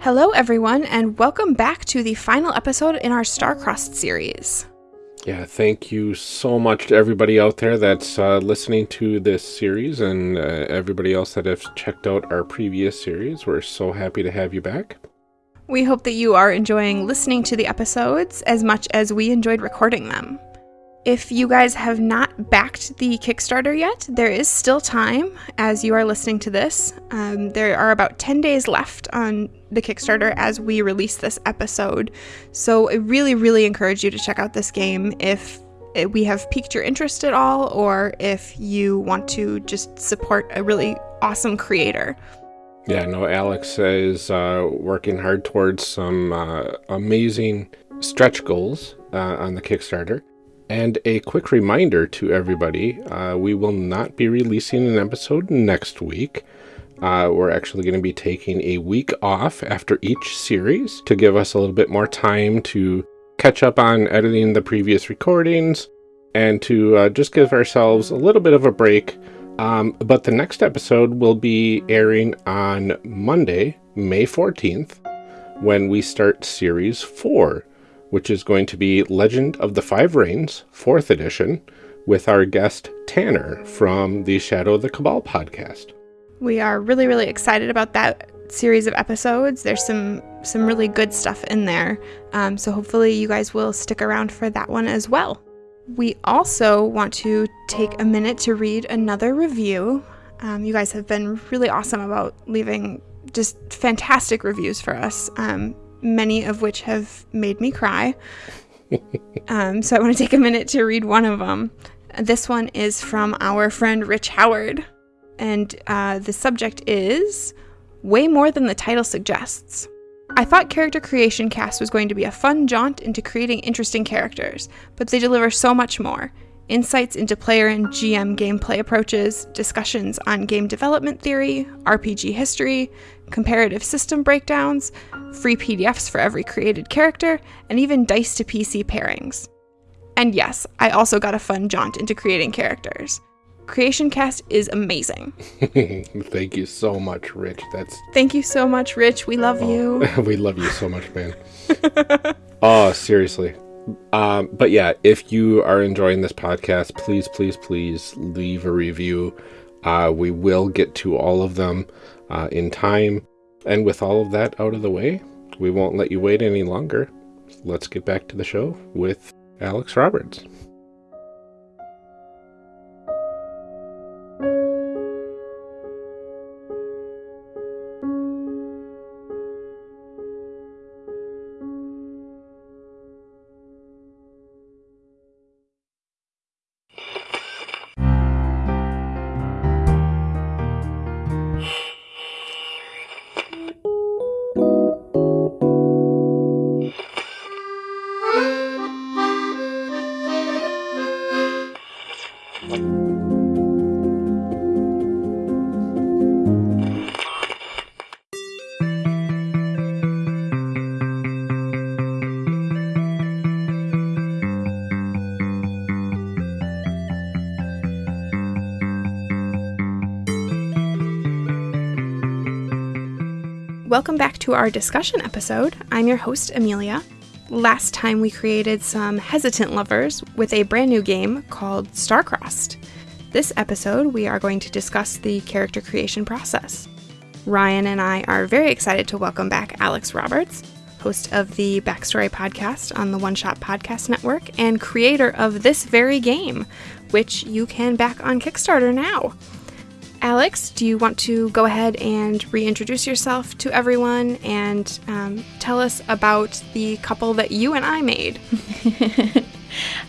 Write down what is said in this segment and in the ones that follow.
Hello, everyone, and welcome back to the final episode in our Starcrossed series. Yeah, thank you so much to everybody out there that's uh, listening to this series and uh, everybody else that has checked out our previous series. We're so happy to have you back. We hope that you are enjoying listening to the episodes as much as we enjoyed recording them. If you guys have not backed the Kickstarter yet, there is still time as you are listening to this. Um, there are about 10 days left on the Kickstarter as we release this episode. So I really, really encourage you to check out this game if we have piqued your interest at all or if you want to just support a really awesome creator. Yeah, no, Alex is uh, working hard towards some uh, amazing stretch goals uh, on the Kickstarter. And a quick reminder to everybody, uh, we will not be releasing an episode next week. Uh, we're actually going to be taking a week off after each series to give us a little bit more time to catch up on editing the previous recordings and to uh, just give ourselves a little bit of a break. Um, but the next episode will be airing on Monday, May 14th, when we start Series 4 which is going to be Legend of the Five Rings, 4th edition, with our guest Tanner from the Shadow of the Cabal podcast. We are really, really excited about that series of episodes. There's some some really good stuff in there. Um, so hopefully you guys will stick around for that one as well. We also want to take a minute to read another review. Um, you guys have been really awesome about leaving just fantastic reviews for us. Um, many of which have made me cry. um, so I want to take a minute to read one of them. This one is from our friend Rich Howard, and uh, the subject is way more than the title suggests. I thought Character Creation Cast was going to be a fun jaunt into creating interesting characters, but they deliver so much more insights into player and GM gameplay approaches, discussions on game development theory, RPG history, comparative system breakdowns, free PDFs for every created character, and even dice to PC pairings. And yes, I also got a fun jaunt into creating characters. Creation Cast is amazing. Thank you so much, Rich. That's Thank you so much, Rich. We love oh, you. we love you so much, man. oh, seriously. Um, but yeah, if you are enjoying this podcast, please, please, please leave a review. Uh, we will get to all of them uh, in time. And with all of that out of the way, we won't let you wait any longer. Let's get back to the show with Alex Roberts. Our discussion episode. I'm your host, Amelia. Last time we created some hesitant lovers with a brand new game called Starcrossed. This episode, we are going to discuss the character creation process. Ryan and I are very excited to welcome back Alex Roberts, host of the Backstory podcast on the One Shot Podcast Network and creator of this very game, which you can back on Kickstarter now. Alex, do you want to go ahead and reintroduce yourself to everyone and um, tell us about the couple that you and I made?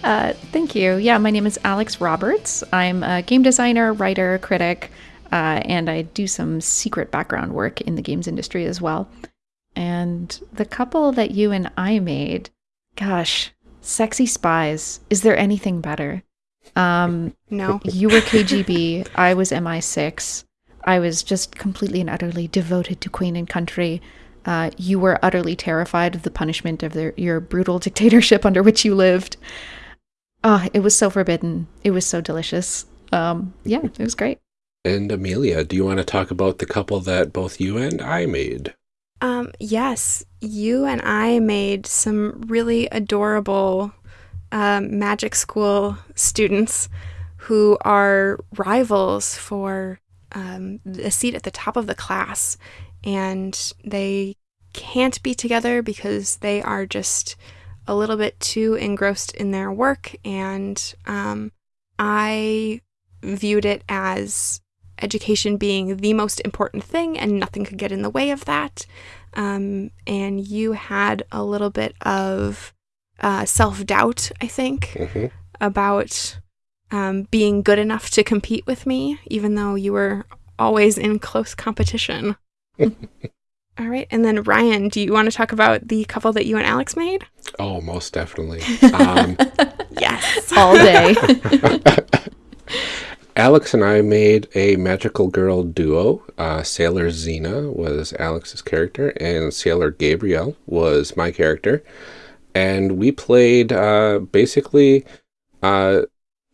uh, thank you. Yeah, my name is Alex Roberts. I'm a game designer, writer, critic, uh, and I do some secret background work in the games industry as well. And the couple that you and I made, gosh, sexy spies. Is there anything better? Um, no. You were KGB. I was MI6. I was just completely and utterly devoted to Queen and country. Uh, you were utterly terrified of the punishment of their, your brutal dictatorship under which you lived. Ah, oh, it was so forbidden. It was so delicious. Um, yeah, it was great. And Amelia, do you want to talk about the couple that both you and I made? Um, yes, you and I made some really adorable um, magic school students who are rivals for um, a seat at the top of the class. And they can't be together because they are just a little bit too engrossed in their work. And um, I viewed it as education being the most important thing and nothing could get in the way of that. Um, and you had a little bit of uh, self doubt, I think, hmm about um, being good enough to compete with me, even though you were always in close competition. All right. And then, Ryan, do you want to talk about the couple that you and Alex made? Oh, most definitely. Um, Yes. All day. Alex and I made a magical girl duo. Uh, Sailor Xena was Alex's character, and Sailor Gabrielle was my character. And we played uh, basically uh,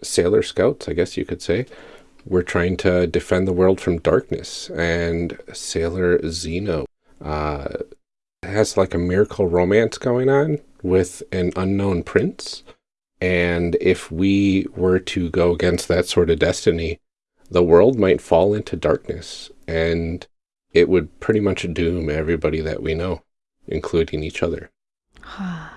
Sailor Scouts, I guess you could say. We're trying to defend the world from darkness. And Sailor Xena uh, has like a miracle romance going on with an unknown prince. And if we were to go against that sort of destiny, the world might fall into darkness and it would pretty much doom everybody that we know, including each other.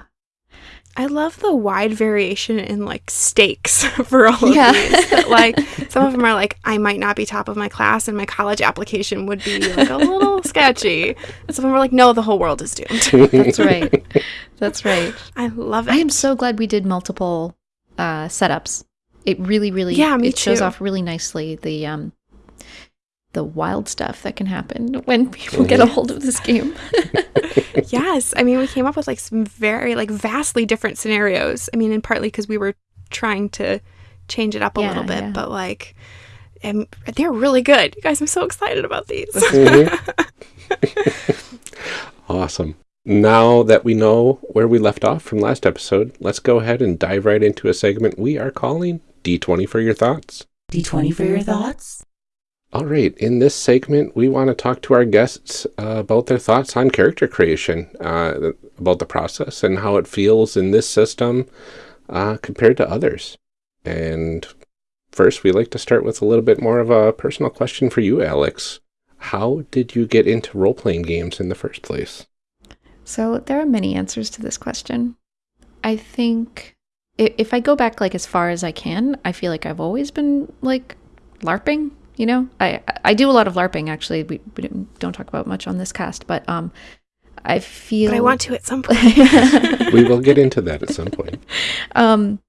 I love the wide variation in like stakes for all of Yeah. these. That, like some of them are like I might not be top of my class and my college application would be like a little sketchy. And some of them are like no, the whole world is doomed. That's right. That's right. I love it. I am so glad we did multiple uh, setups. It really, really, Yeah, me it shows off really nicely the um, the wild stuff that can happen when people get a mm-hmm. hold of this game. yes, I mean we came up with like some very like vastly different scenarios. I mean, and partly because we were trying to change it up a Yeah, little bit, yeah. but like, and they're really good. You guys, I'm so excited about these. Mm-hmm. Awesome. Now that we know where we left off from last episode, let's go ahead and dive right into a segment we are calling D20 for your thoughts. D20 for your thoughts? All right, in this segment, we want to talk to our guests uh, about their thoughts on character creation, uh, about the process and how it feels in this system uh, compared to others. And first, we like to start with a little bit more of a personal question for you, Alex. How did you get into role playing games in the first place? So there are many answers to this question. I think if I go back like as far as I can, I feel like I've always been like LARPing. You know, I I do a lot of LARPing actually. We, we don't- don't talk about much on this cast, but um, I feel but I want to at some point. we will get into that at some point. um,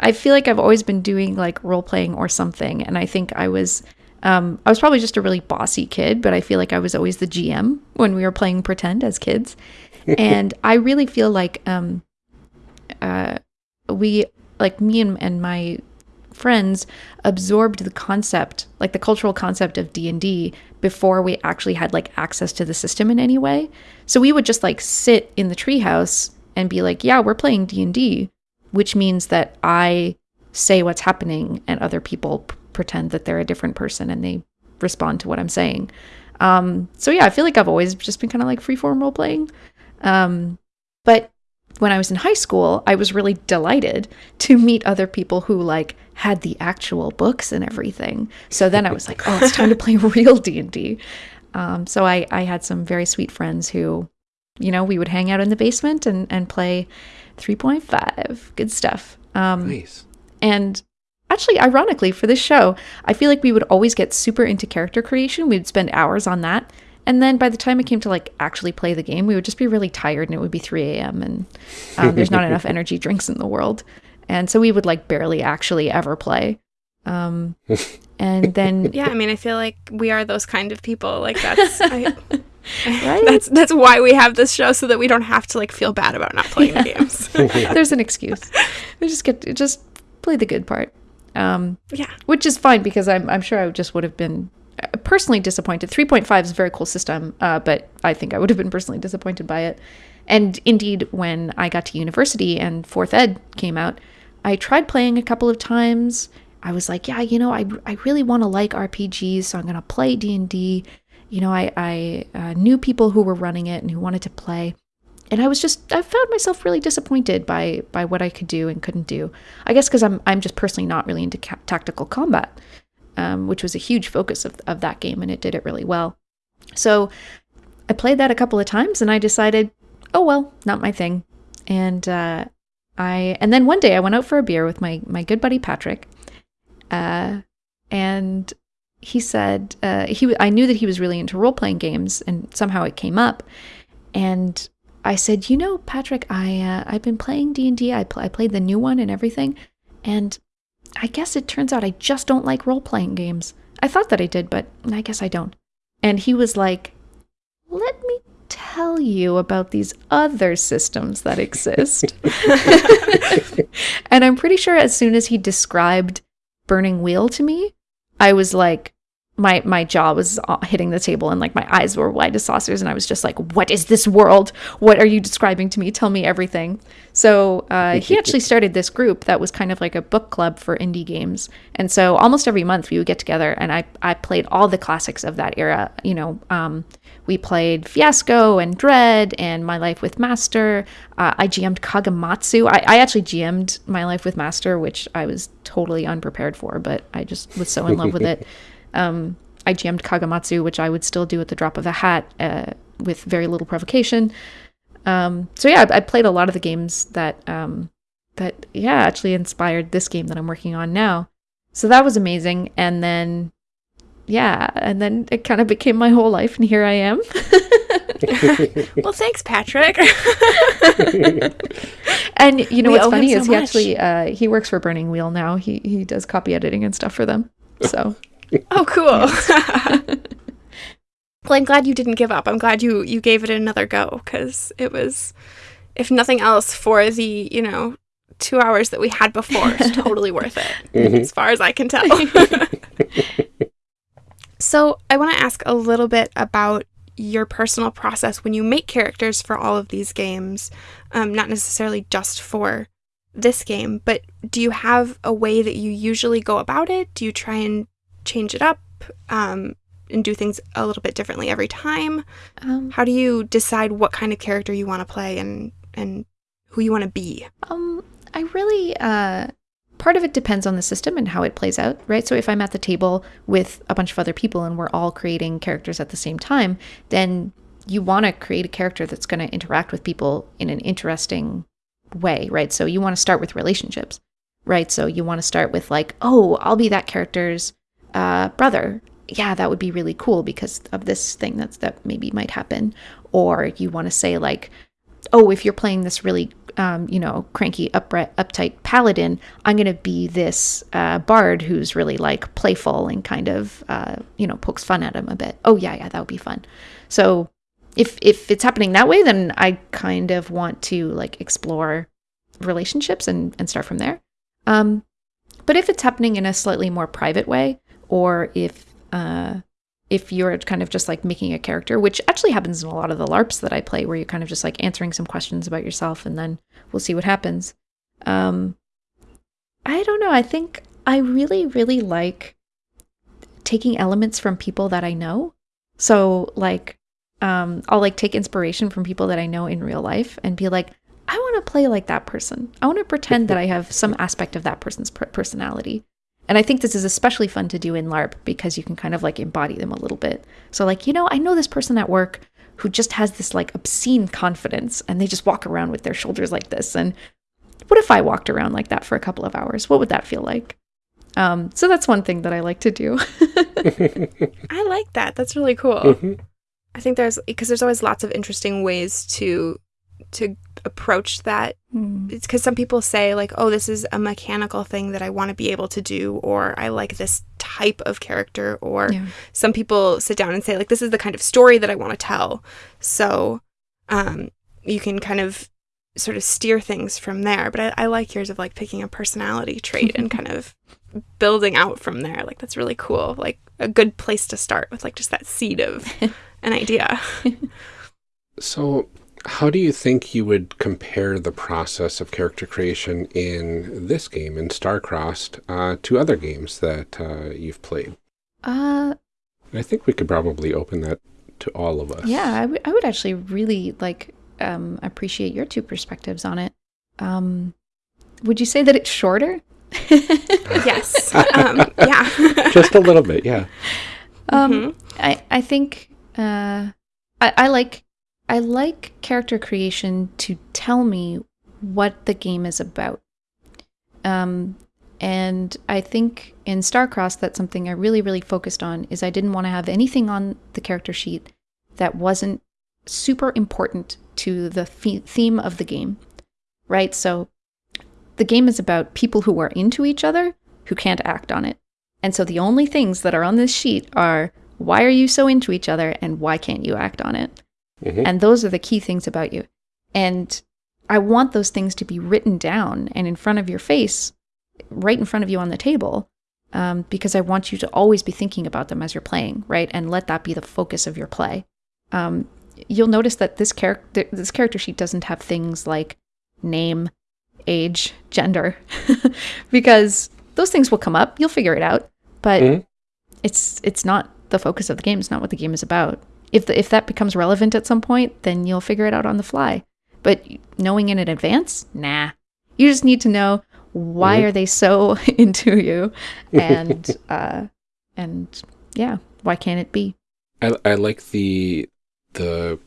I feel like I've always been doing like role playing or something, and I think I was, um, I was probably just a really bossy kid, but I feel like I was always the GM when we were playing pretend as kids, and I really feel like um, uh, we like me and, and my friends absorbed the concept like the cultural concept of d&d before we actually had like access to the system in any way. So we would just like sit in the treehouse and be like yeah we're playing d&d which means that i say what's happening and other people p- pretend that they're a different person and they respond to what i'm saying. Um, so yeah i feel like i've always just been kind of like freeform role playing um, but when I was in high school, I was really delighted to meet other people who like had the actual books and everything. So then I was like, oh, it's time to play real D and D. Um, so I I had some very sweet friends who, you know, we would hang out in the basement and and play 3.5. Good stuff. Um, Nice. and actually, ironically, for this show, I feel like we would always get super into character creation. We'd spend hours on that. And then by the time it came to like actually play the game, we would just be really tired and it would be 3 a.m. and um, there's not enough energy drinks in the world. And so we would like barely actually ever play. Um, and then, yeah, I mean, I feel like we are those kind of people. Like that's I, Right? that's that's why we have this show so that we don't have to like feel bad about not playing the games. there's an excuse. We just get, to just play the good part. Um, yeah. which is fine because I'm, I'm sure I just would have been personally disappointed. 3.5 is a very cool system, uh, but I think I would have been personally disappointed by it. And indeed, when I got to university and fourth ed came out, I tried playing a couple of times. I was like, yeah, you know, I, I really want to like RPGs, so I'm going to play D&D. you know, I, I uh, knew people who were running it and who wanted to play. And I was just, I found myself really disappointed by by what I could do and couldn't do. I guess because I'm, I'm just personally not really into ca- tactical combat, um, which was a huge focus of, of that game, and it did it really well. So I played that a couple of times, and I decided, oh well, not my thing. And uh, I, and then one day I went out for a beer with my my good buddy Patrick, uh, and he said uh, he I knew that he was really into role playing games, and somehow it came up, and I said, you know, Patrick, I uh, I've been playing D and I played the new one and everything, and I guess it turns out I just don't like role playing games. I thought that I did, but I guess I don't. And he was like, let me tell you about these other systems that exist. and I'm pretty sure as soon as he described Burning Wheel to me, I was like, my my jaw was uh, hitting the table and like my eyes were wide as saucers and I was just like, "What is this world? What are you describing to me? Tell me everything." So uh, he actually started this group that was kind of like a book club for indie games, and so almost every month we would get together and I I played all the classics of that era. You know, um, we played Fiasco and Dread and My Life with Master. Uh, I GM'd Kagematsu. I, I actually GM'd My Life with Master, which I was totally unprepared for, but I just was so in love with it. Um, I GM'd Kagematsu, which I would still do at the drop of a hat uh, with very little provocation. Um, so yeah, I, I, played a lot of the games that um, that yeah actually inspired this game that I'm working on now. So that was amazing, and then yeah, and then it kind of became my whole life, and here I am. well, thanks, Patrick. and you know we what's funny so is he actually uh, he works for Burning Wheel now. He he does copy editing and stuff for them. So oh, cool. well, I'm glad you didn't give up. I'm glad you you gave it another go because it was, if nothing else, for the you know two hours that we had before, it's totally worth it mm-hmm. as far as I can tell. so I want to ask a little bit about your personal process when you make characters for all of these games, um, not necessarily just for this game, but do you have a way that you usually go about it? Do you try and change it up um, and do things a little bit differently every time? Um, How do you decide what kind of character you want to play and and who you want to be? Um, I really uh, part of it depends on the system and how it plays out, right? So if I'm at the table with a bunch of other people and we're all creating characters at the same time, then you want to create a character that's going to interact with people in an interesting way, right? So you want to start with relationships, right? So you want to start with like, oh, I'll be that character's uh, brother, yeah, that would be really cool because of this thing that's that maybe might happen. Or you want to say like, oh, if you're playing this really, um, you know, cranky, upright, uptight paladin, I'm going to be this uh, bard who's really like playful and kind of, uh, you know, pokes fun at him a bit. Oh yeah, yeah, that would be fun. So if if it's happening that way, then I kind of want to like explore relationships and and start from there. Um, but if it's happening in a slightly more private way, or if uh, if you're kind of just like making a character, which actually happens in a lot of the LARPs that I play, where you're kind of just like answering some questions about yourself, and then we'll see what happens. Um, I don't know. I think I really, really like taking elements from people that I know. So like, um, I'll like take inspiration from people that I know in real life and be like, I want to play like that person. I want to pretend that I have some aspect of that person's personality. And I think this is especially fun to do in LARP because you can kind of like embody them a little bit. So, like, you know, I know this person at work who just has this like obscene confidence and they just walk around with their shoulders like this. And what if I walked around like that for a couple of hours? What would that feel like? Um, so that's one thing that I like to do. I like that. That's really cool. Mm-hmm. I think there's because there's always lots of interesting ways to to approach that. Mm. it's because some people say like oh this is a mechanical thing that i want to be able to do or i like this type of character or yeah. some people sit down and say like this is the kind of story that i want to tell. So um, you can kind of sort of steer things from there but I, I like yours of like picking a personality trait and kind of building out from there. Like that's really cool. Like a good place to start with like just that seed of an idea. So how do you think you would compare the process of character creation in this game, in Starcrossed, uh, to other games that uh, you've played? Uh, I think we could probably open that to all of us. Yeah, I would I would actually really like um, appreciate your two perspectives on it. Um, would you say that it's shorter? yes. Um, yeah. Just a little bit, yeah. Um, Mhm. I I think uh, I, I like I like character creation to tell me what the game is about. Um, and I think in Starcrossed, that's something I really really focused on. Is I didn't want to have anything on the character sheet that wasn't super important to the the- theme of the game, right? So the game is about people who are into each other who can't act on it. And so the only things that are on this sheet are why are you so into each other and why can't you act on it? Mhm. And those are the key things about you. And I want those things to be written down and in front of your face, right in front of you on the table, um, because I want you to always be thinking about them as you're playing, right? And let that be the focus of your play. Um, you'll notice that this character this character sheet doesn't have things like name, age, gender, because those things will come up. You'll figure it out, but Mhm. it's it's not the focus of the game. It's not what the game is about. If the, if that becomes relevant at some point, then you'll figure it out on the fly. But knowing it in advance, nah. You just need to know why Mhm. are they so into you, and uh, and yeah, why can't it be? I, I like the the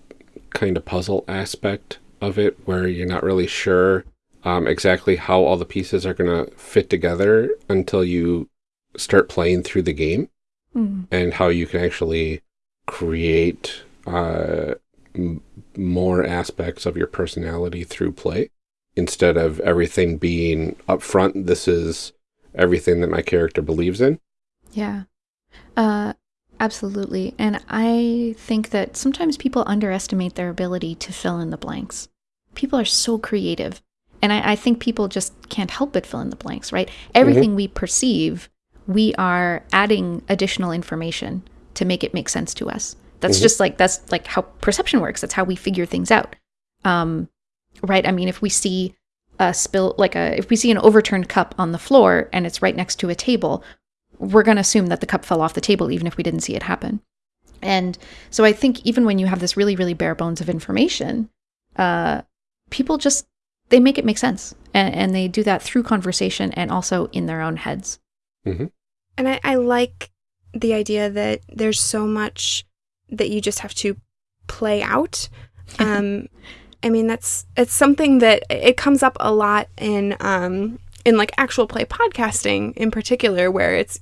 kind of puzzle aspect of it where you're not really sure um, exactly how all the pieces are going to fit together until you start playing through the game Mm. and how you can actually create uh, m- more aspects of your personality through play instead of everything being upfront. This is everything that my character believes in. Yeah. Uh absolutely. And I think that sometimes people underestimate their ability to fill in the blanks. People are so creative. And I, I think people just can't help but fill in the blanks, right? Everything we perceive, we are adding additional information to make it make sense to us. That's Mhm. just like that's like how perception works. That's how we figure things out. Um, right? I mean, if we see a spill, like a if we see an overturned cup on the floor and it's right next to a table, we're going to assume that the cup fell off the table even if we didn't see it happen. And so I think even when you have this really really bare bones of information, uh, people just they make it make sense, and, and they do that through conversation and also in their own heads. And I, I like the idea that there's so much that you just have to play out. Um, I mean, that's it's something that it comes up a lot in um, in like actual play podcasting in particular, where it's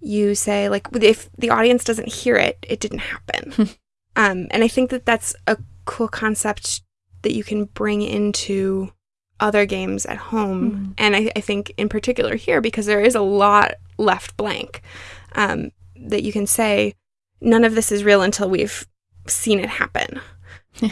you say like if the audience doesn't hear it, it didn't happen. um, and I think that that's a cool concept that you can bring into other games at home. Mhm. And I, I think in particular here, because there is a lot left blank, um, that you can say, none of this is real until we've seen it happen.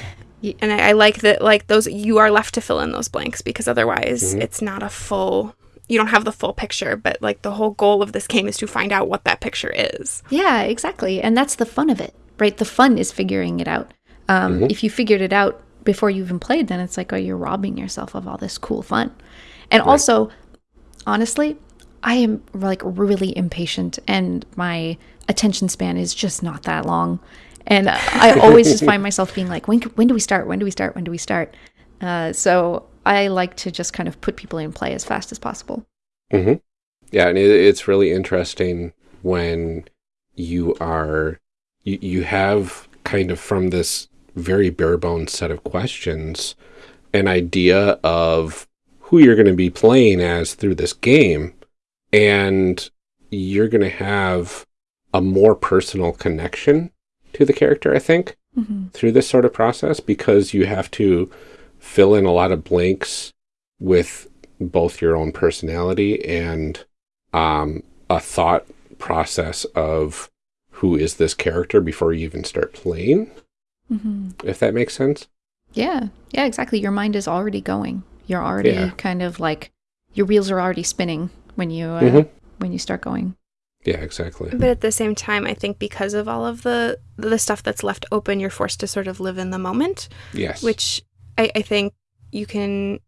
And I, I like that, like those, you are left to fill in those blanks because otherwise Mhm. it's not a full, you don't have the full picture. But like the whole goal of this game is to find out what that picture is. Yeah, exactly. And that's the fun of it, right? The fun is figuring it out. Um, Mhm. If you figured it out before you even played, then it's like, oh, you're robbing yourself of all this cool fun. And Right. also, honestly, I am like really impatient and my attention span is just not that long. And I always just find myself being like, when, when do we start? When do we start? When do we start? Uh, so I like to just kind of put people in play as fast as possible. hmm Yeah, and it, it's really interesting when you are you, you have kind of from this very bare bones set of questions an idea of who you're going to be playing as through this game, and you're going to have a more personal connection to the character. I think Mm-hmm. through this sort of process because you have to fill in a lot of blanks with both your own personality and um, a thought process of who is this character before you even start playing, Mm-hmm. if that makes sense. Yeah, yeah, exactly. Your mind is already going. You're already Yeah. kind of like your wheels are already spinning when you uh, Mhm. when you start going. Yeah, exactly. But at the same time, I think because of all of the the stuff that's left open, you're forced to sort of live in the moment. Yes. which I, I think you can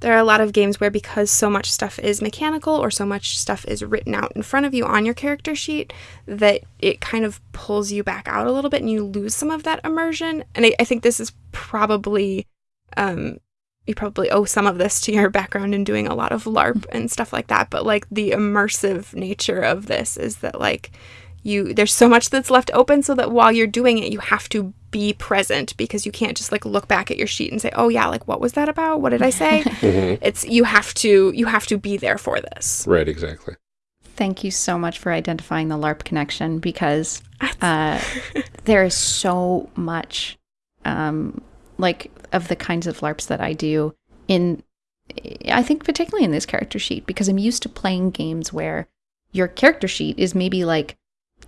there are a lot of games where because so much stuff is mechanical or so much stuff is written out in front of you on your character sheet that it kind of pulls you back out a little bit and you lose some of that immersion. And I, I think this is probably um, you probably owe some of this to your background in doing a lot of LARP and stuff like that. But like the immersive nature of this is that like you there's so much that's left open so that while you're doing it you have to be present because you can't just like look back at your sheet and say oh yeah like what was that about what did i say it's you have to you have to be there for this Right, exactly. Thank you so much for identifying the LARP connection because uh, there is so much, um, like, of the kinds of LARPs that I do in, I think, particularly in this character sheet, because I'm used to playing games where your character sheet is maybe like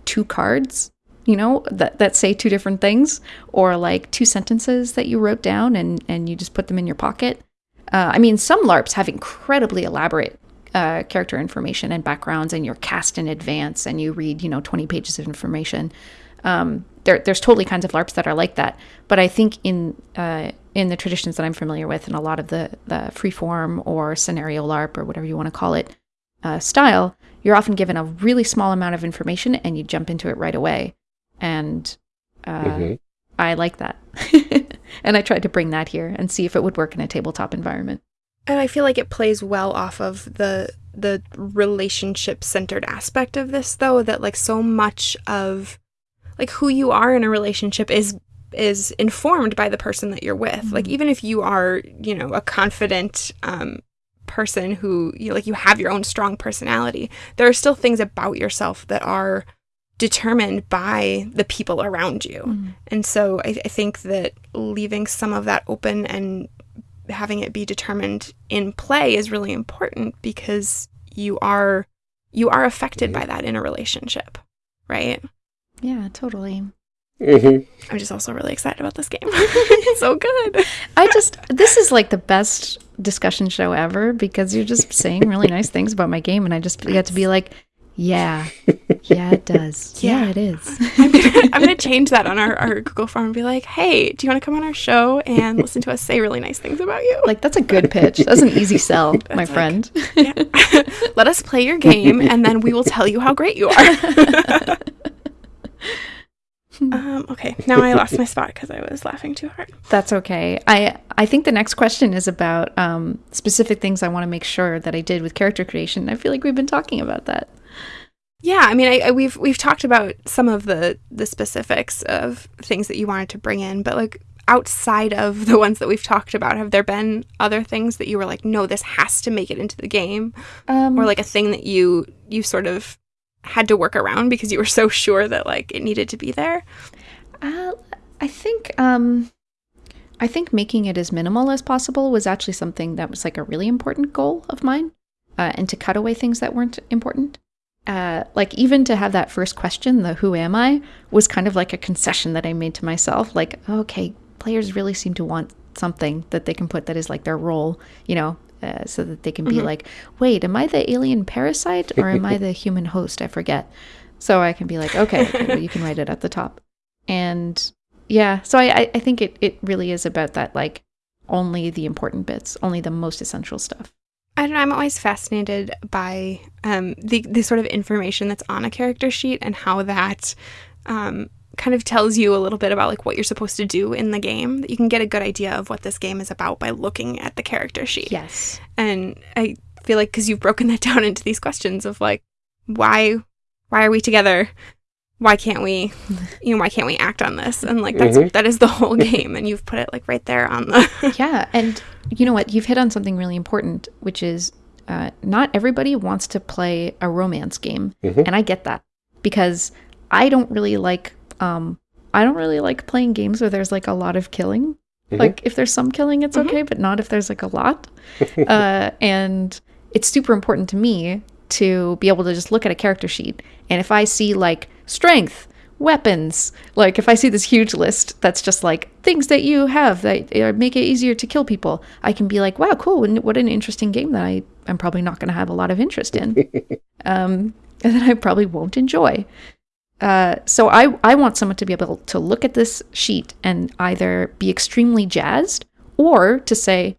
two cards, you know, that, that say two different things, or like two sentences that you wrote down and, and you just put them in your pocket. Uh, I mean, some LARPs have incredibly elaborate uh, character information and backgrounds, and you're cast in advance, and you read, you know, 20 pages of information. Um, there, there's totally kinds of LARPs that are like that, but I think in uh, in the traditions that I'm familiar with, and a lot of the the freeform or scenario LARP or whatever you want to call it uh, style, you're often given a really small amount of information, and you jump into it right away. And uh, Mhm. I like that, and I tried to bring that here and see if it would work in a tabletop environment. and i feel like it plays well off of the the relationship centered aspect of this though that like so much of like who you are in a relationship is is informed by the person that you're with. Like even if you are you know a confident um person who you like you have your own strong personality there are still things about yourself that are determined by the people around you. And so I, I think that leaving some of that open and having it be determined in play is really important because you are you are affected by that in a relationship right Yeah, totally. hmm i'm just also really excited about this game it's so good I just this is like the best discussion show ever because you're just saying really nice things about my game and I just get to be like, yeah. Yeah, it does. Yeah, Yeah. it is. I'm gonna, I'm gonna change that on our, our google form and be like hey do you want to come on our show and listen to us say really nice things about you Like that's a good pitch. That's an easy sell, my like- friend. Yeah. let us play your game and then we will tell you how great you are um, okay now i lost my spot because i was laughing too hard That's okay. I I think the next question is about um, specific things I want to make sure that I did with character creation. I feel like we've been talking about that. Yeah, I mean, I, I, we've we've talked about some of the the specifics of things that you wanted to bring in, but like outside of the ones that we've talked about, have there been other things that you were like, no, this has to make it into the game, Um, or like a thing that you you sort of had to work around because you were so sure that like it needed to be there? Uh, I think um, I think making it as minimal as possible was actually something that was like a really important goal of mine, uh, and to cut away things that weren't important. Uh, like even to have that first question, the "Who am I?" was kind of like a concession that I made to myself. Like, okay, players really seem to want something that they can put that is like their role, you know, uh, so that they can be like, wait, am I the alien parasite or am I the human host? I forget. So I can be like, okay, okay, well, you can write it at the top. And yeah, so I, I- I think it, it really is about that, like only the important bits, only the most essential stuff. I don't know. I'm always fascinated by um, the the sort of information that's on a character sheet and how that um, kind of tells you a little bit about like what you're supposed to do in the game. That you can get a good idea of what this game is about by looking at the character sheet. Yes. And I feel like because you've broken that down into these questions of like why why are we together? Why can't we you know why can't we act on this? And like that's Mhm. that is the whole game and you've put it like right there on the Yeah. And you know what? You've hit on something really important, which is uh, not everybody wants to play a romance game. And I get that because I don't really like, um, I don't really like playing games where there's like a lot of killing. Like if there's some killing, it's okay, but not if there's like a lot. uh, and it's super important to me to be able to just look at a character sheet. And if I see like strength, weapons, like if I see this huge list that's just like things that you have that uh, make it easier to kill people, I can be like, wow, cool. What an interesting game that I am probably not going to have a lot of interest in. um, and that I probably won't enjoy. Uh, so I, I want someone to be able to look at this sheet and either be extremely jazzed or to say,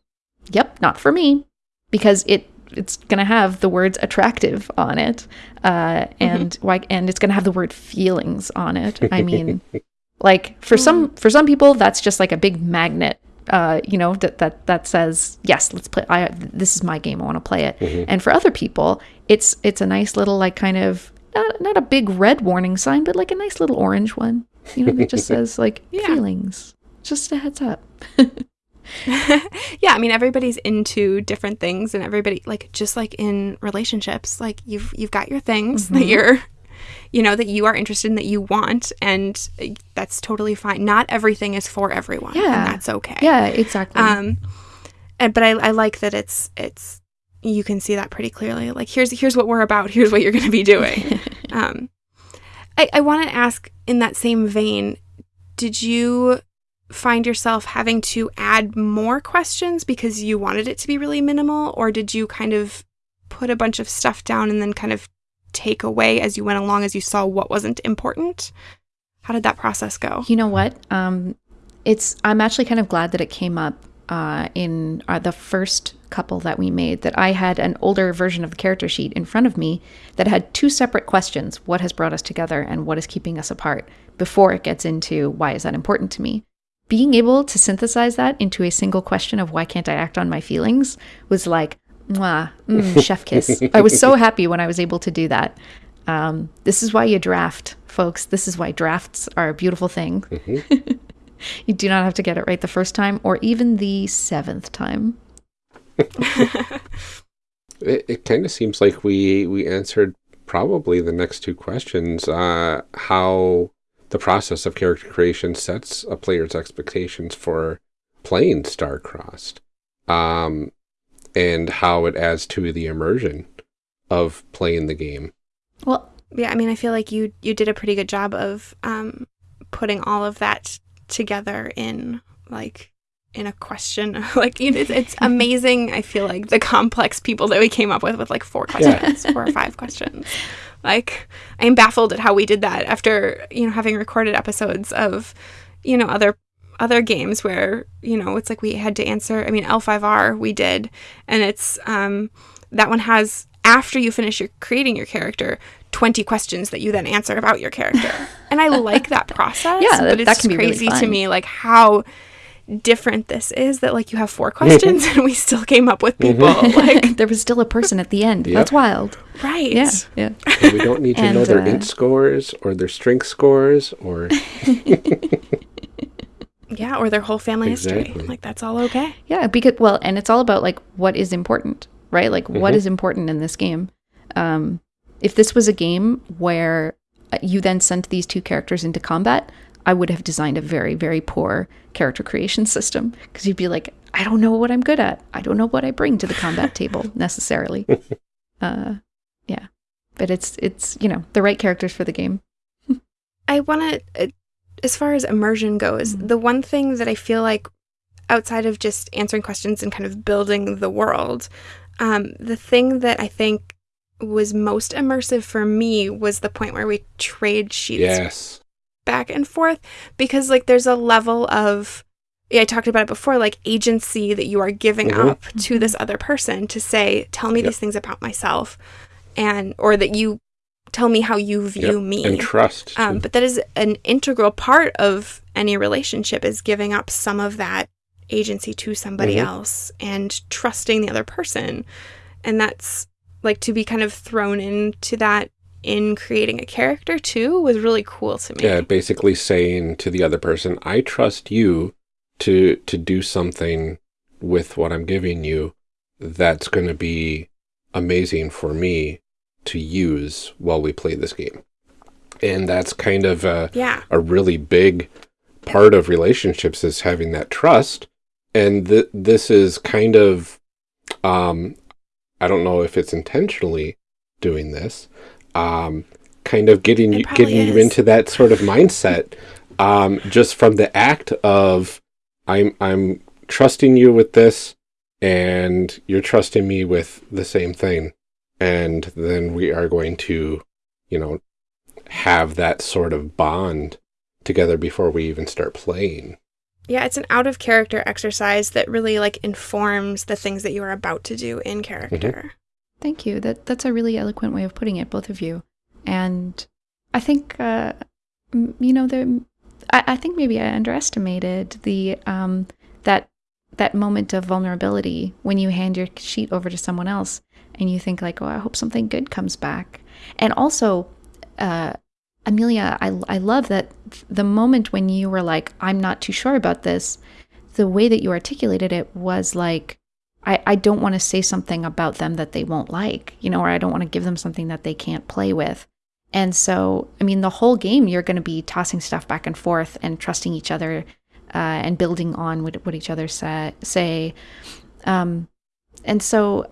yep, not for me, because it it's going to have the words attractive on it, uh, and why and it's going to have the word feelings on it. I mean, like for some for some people, that's just like a big magnet. Uh, you know that that that says yes, let's play. I this is my game. I want to play it. And for other people, it's it's a nice little like kind of not, not a big red warning sign, but like a nice little orange one. You know, that just says like Yeah. feelings. Just a heads up. yeah, I mean everybody's into different things and everybody like just like in relationships, like you've you've got your things that you're you know that you are interested in that you want and uh, that's totally fine. Not everything is for everyone Yeah. and that's okay. Yeah, exactly. Um and but I I like that it's it's you can see that pretty clearly. Like here's here's what we're about, here's what you're going to be doing. um I I want to ask in that same vein, did you find yourself having to add more questions because you wanted it to be really minimal or did you kind of put a bunch of stuff down and then kind of take away as you went along as you saw what wasn't important? How did that process go? You know what? Um, it's I'm actually kind of glad that it came up uh, in uh, the first couple that we made. That I had an older version of the character sheet in front of me that had two separate questions: what has brought us together, and what is keeping us apart. Before it gets into why is that important to me. Being able to synthesize that into a single question of why can't I act on my feelings was like, mwah, mm, chef kiss. I was so happy when I was able to do that. Um, this is why you draft, folks. This is why drafts are a beautiful thing. you do not have to get it right the first time or even the seventh time. It, it kind of seems like we we answered probably the next two questions. Uh, how the process of character creation sets a player's expectations for playing Starcrossed, um, and how it adds to the immersion of playing the game. Well, Yeah, I mean, I feel like you you did a pretty good job of um, putting all of that together in like in a question. like you know, it's, it's amazing. I feel like the complex people that we came up with with like four questions, four or five questions. Like I am baffled at how we did that after you know having recorded episodes of you know other other games where you know it's like we had to answer. I mean, L5R we did, and it's um, that one has after you finish your creating your character. 20 questions that you then answer about your character. And I like that process. Yeah, that- but it's that can be really crazy to me like how different this is that like you have four questions and we still came up with people like there was still a person at the end. Yep. That's wild. right. Yeah, yeah. And we don't need to know their uh, int scores or their strength scores or Yeah, or their whole family history. Like that's all okay. Yeah, because well, and it's all about like what is important, right? Like what is important in this game. Um, if this was a game where uh, you then sent these two characters into combat, I would have designed a very, very poor character creation system because you'd be like, I don't know what I'm good at. I don't know what I bring to the combat table necessarily. Uh, yeah, but it's it's you know the right characters for the game. I want to, as far as immersion goes, Mhm. the one thing that I feel like outside of just answering questions and kind of building the world, um, the thing that I think was most immersive for me was the point where we trade sheets yes. Back and forth because like there's a level of yeah, I talked about it before, like agency that you are giving Mhm. up to this other person to say, tell me Yep. these things about myself and or that you tell me how you view Yep. me. And trust. Um, but that is an integral part of any relationship is giving up some of that agency to somebody Mhm. else and trusting the other person. And that's like to be kind of thrown into that in creating a character too was really cool to me. Yeah, basically saying to the other person, I trust you to to do something with what I'm giving you that's going to be amazing for me to use while we play this game. And that's kind of a, Yeah. a really big part of relationships is having that trust. And th- this is kind of, um, I don't know if it's intentionally doing this, um, kind of getting you getting you into that sort of mindset, um, just from the act of I'm I'm trusting you with this, and you're trusting me with the same thing, and then we are going to, you know, have that sort of bond together before we even start playing. Yeah, it's an out of character exercise that really like informs the things that you are about to do in character. Thank you. That that's a really eloquent way of putting it, both of you. And I think, uh, you know, the I, I think maybe I underestimated the um, that that moment of vulnerability when you hand your sheet over to someone else and you think like, oh, I hope something good comes back. And also, uh, Amelia, I I love that the moment when you were like, I'm not too sure about this. The way that you articulated it was like, I, I don't want to say something about them that they won't like, you know, or I don't want to give them something that they can't play with. And so, I mean, the whole game, you're going to be tossing stuff back and forth and trusting each other uh, and building on what, what each other sa- say. Um, and so,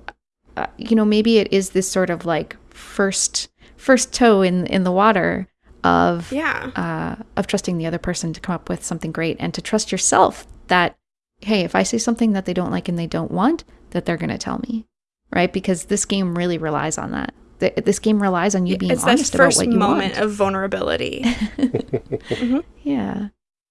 uh, you know, maybe it is this sort of like first first toe in in the water of Yeah. uh, of trusting the other person to come up with something great and to trust yourself that hey if i say something that they don't like and they don't want that they're going to tell me right because this game really relies on that this game relies on you being it's that honest about first what you moment want of vulnerability. yeah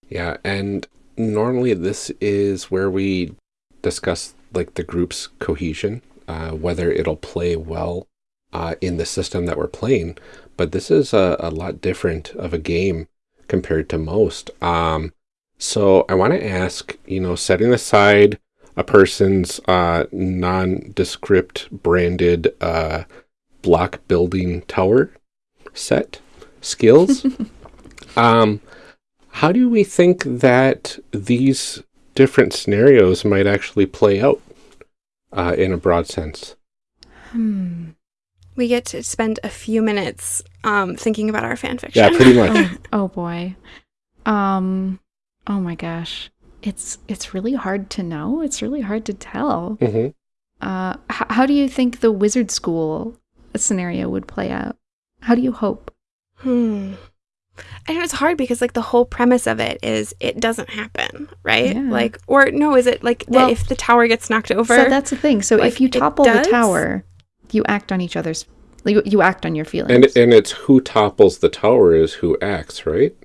Yeah, and normally this is where we discuss like the group's cohesion, uh, whether it'll play well uh, in the system that we're playing. But this is a, a lot different of a game compared to most. Um, so I want to ask, you know, setting aside a person's uh, nondescript branded uh, block building tower set skills. um, how do we think that these different scenarios might actually play out uh, in a broad sense? hmm. we get to spend a few minutes um, thinking about our fan fiction. Yeah, pretty much. oh, oh boy um oh my gosh it's it's really hard to know it's really hard to tell hmm uh h- how do you think the wizard school scenario would play out how do you hope Hmm. I know it's hard because like the whole premise of it is it doesn't happen, right? Yeah. Like, or no, is it like that Well, if the tower gets knocked over? So that's the thing. So Like, if you topple the tower, you act on each other's. You, you act on your feelings. And and it's who topples the tower is who acts, right?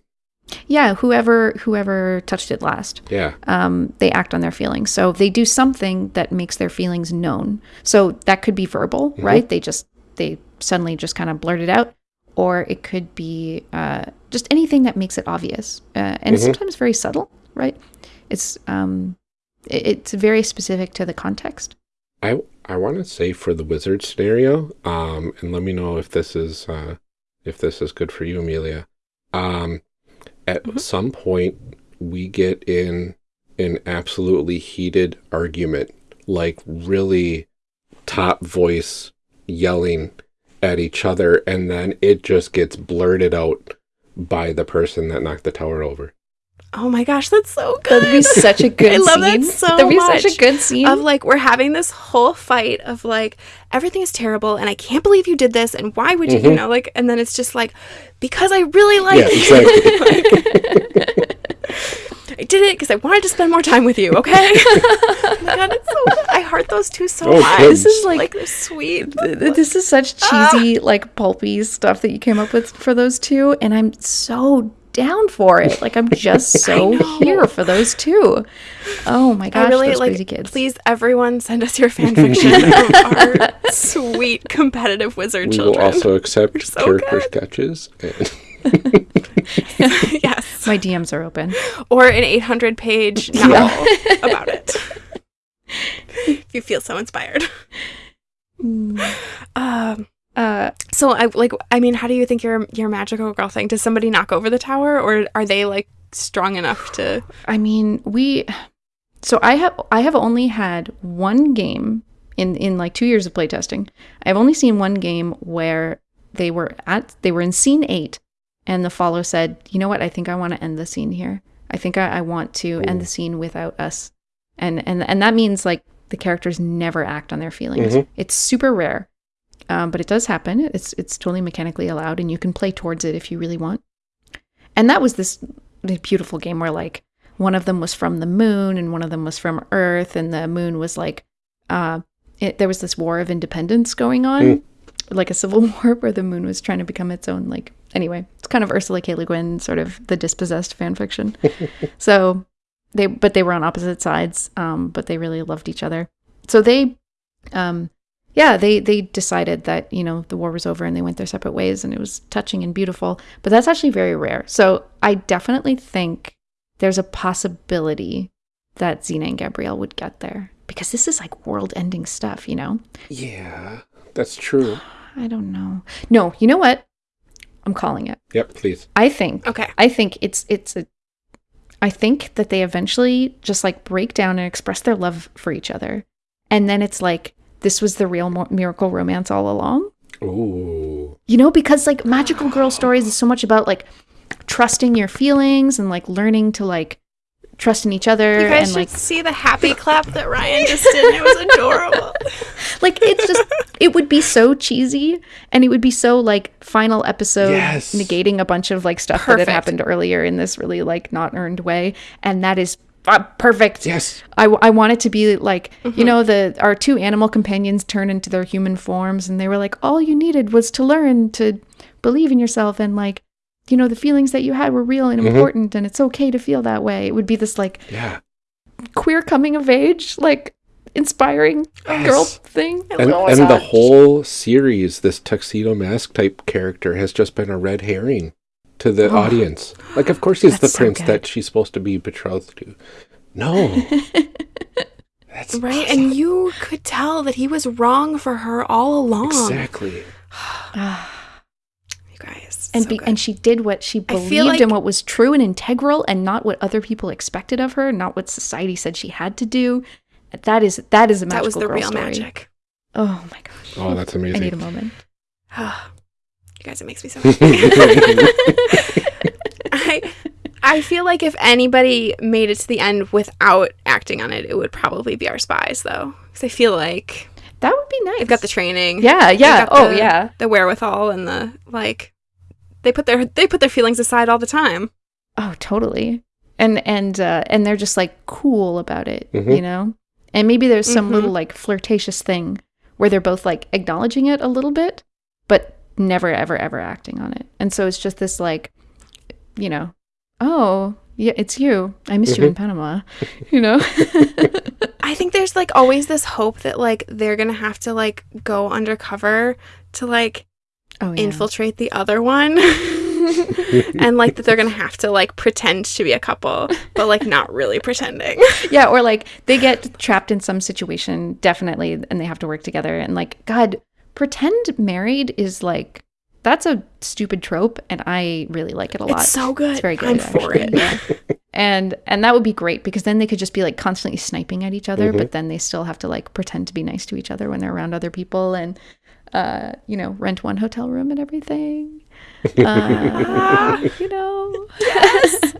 Yeah, whoever whoever touched it last, Yeah. um, they act on their feelings. So they do something that makes their feelings known. So that could be verbal, right? They just they suddenly just kind of blurt it out, or it could be uh, just anything that makes it obvious, uh, and it's Mhm. sometimes very subtle, right? It's um, it- it's very specific to the context. I I want to say for the wizard scenario, um, and let me know if this is uh, if this is good for you, Amelia. Um, at Mhm. some point, we get in an absolutely heated argument, like really top voice yelling at each other, and then it just gets blurted out by the person that knocked the tower over. Oh my gosh, that's so good. That'd be such a good I love that scene. so That'd be such a good scene. of like we're having this whole fight of like everything is terrible and I can't believe you did this and why would you you Mhm. know like and then it's just like because I really like Yeah, you. I did it because I wanted to spend more time with you. Okay. oh my god, it's so good. I heart those two so Oh, much. This is like- like they're sweet. Th- th- this is such Ah. cheesy, like pulpy stuff that you came up with for those two, and I'm so down for it. Like I'm just so here for those two. Oh my gosh, I really those like. crazy kids. Please, everyone, send us your fan fiction of our sweet competitive wizard We children. will also accept They're so character good. sketches. And yes, My DMs are open. or an 800 page novel about it. if you feel so inspired. Um, Uh, so I like. I mean, how do you think your your magical girl thing? Does somebody knock over the tower, or are they like strong enough to? I mean, we. So I have I have only had one game in in like two years of playtesting. I've only seen one game where they were at they were in scene eight, and the follow said, "You know what? I think I want to end the scene here. I think I, I want to end the scene without us." And and and that means like the characters never act on their feelings. Mhm. It's super rare, um, but it does happen. It's it's totally mechanically allowed, and you can play towards it if you really want. And that was this beautiful game where like one of them was from the moon and one of them was from Earth, and the moon was like, uh, it, there was this war of independence going on, Mm. like a civil war where the moon was trying to become its own. Like anyway, it's kind of Ursula K. Le Guin, sort of the dispossessed fan fiction. so they but they were on opposite sides um but they really loved each other so they um yeah they they decided that you know the war was over and they went their separate ways and it was touching and beautiful but that's actually very rare so i definitely think there's a possibility that xena and gabrielle would get there because this is like world ending stuff you know Yeah, that's true. i don't know no you know what i'm calling it Yep, please. i think Okay. I think it's it's a I think that they eventually just like break down and express their love for each other. And then it's like this was the real mo- miracle romance all along. Ooh. You know, because like magical girl stories is so much about like trusting your feelings and like learning to like trust in each other You guys and should like see the happy clap that Ryan just did. It was adorable. like it's just it would be so cheesy and it would be so like final episode Yes. negating a bunch of like stuff that had happened earlier in this really like not earned way and that is uh, perfect Yes. I, I want it to be like you know the our two animal companions turn into their human forms and they were like all you needed was to learn to believe in yourself and like you know the feelings that you had were real and Mhm. important and it's okay to feel that way it would be this like Yeah. queer coming of age like inspiring girl Yes. thing And, and the whole series, this tuxedo mask type character has just been a red herring to the Oh. audience. Like, of course, he's the so prince good. that she's supposed to be betrothed to. No. That's Right? awesome. And you could tell that he was wrong for her all along. exactly. You guys. and so be, good. and she did what she believed feel like- and what was true and integral and not what other people expected of her not what society said she had to do that is that is a magical that was the girl real story. magic. oh my gosh Oh, that's amazing. i need a moment you guys, it makes me so happy. I I feel like if anybody made it to the end without acting on it, it would probably be our spies, though, because I feel like that would be nice they've got the training. yeah yeah got oh the- yeah the wherewithal and the like. They put their they put their feelings aside all the time. oh totally and and uh and they're just like cool about it Mhm. you know and maybe there's some Mhm. little like flirtatious thing where they're both like acknowledging it a little bit but never ever ever acting on it and so it's just this like you know oh yeah it's you i missed you in mm-hmm. panama you know I think there's like always this hope that like they're gonna have to like go undercover to like oh yeah. infiltrate the other one. and like that they're gonna have to like pretend to be a couple, but like not really pretending. yeah or like they get trapped in some situation definitely and they have to work together and like god pretend married is like that's a stupid trope and i really like it a lot It's so good. it's very good I'm for it. yeah and and that would be great because then they could just be like constantly sniping at each other Mhm. but then they still have to like pretend to be nice to each other when they're around other people and uh you know rent one hotel room and everything uh, you know Yes.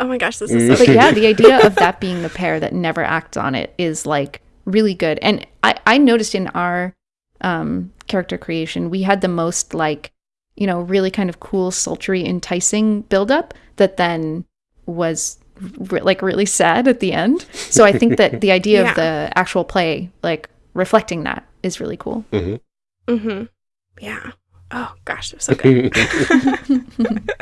Oh my gosh, this is so but good. yeah, the idea of that being the pair that never acts on it is like really good. And I, I noticed in our um, character creation, we had the most like, you know, really kind of cool, sultry, enticing buildup that then was re- like really sad at the end. So I think that the idea Yeah. of the actual play, like reflecting that, is really cool. Mm-hmm. Mm-hmm. Yeah. Oh gosh, it was so good.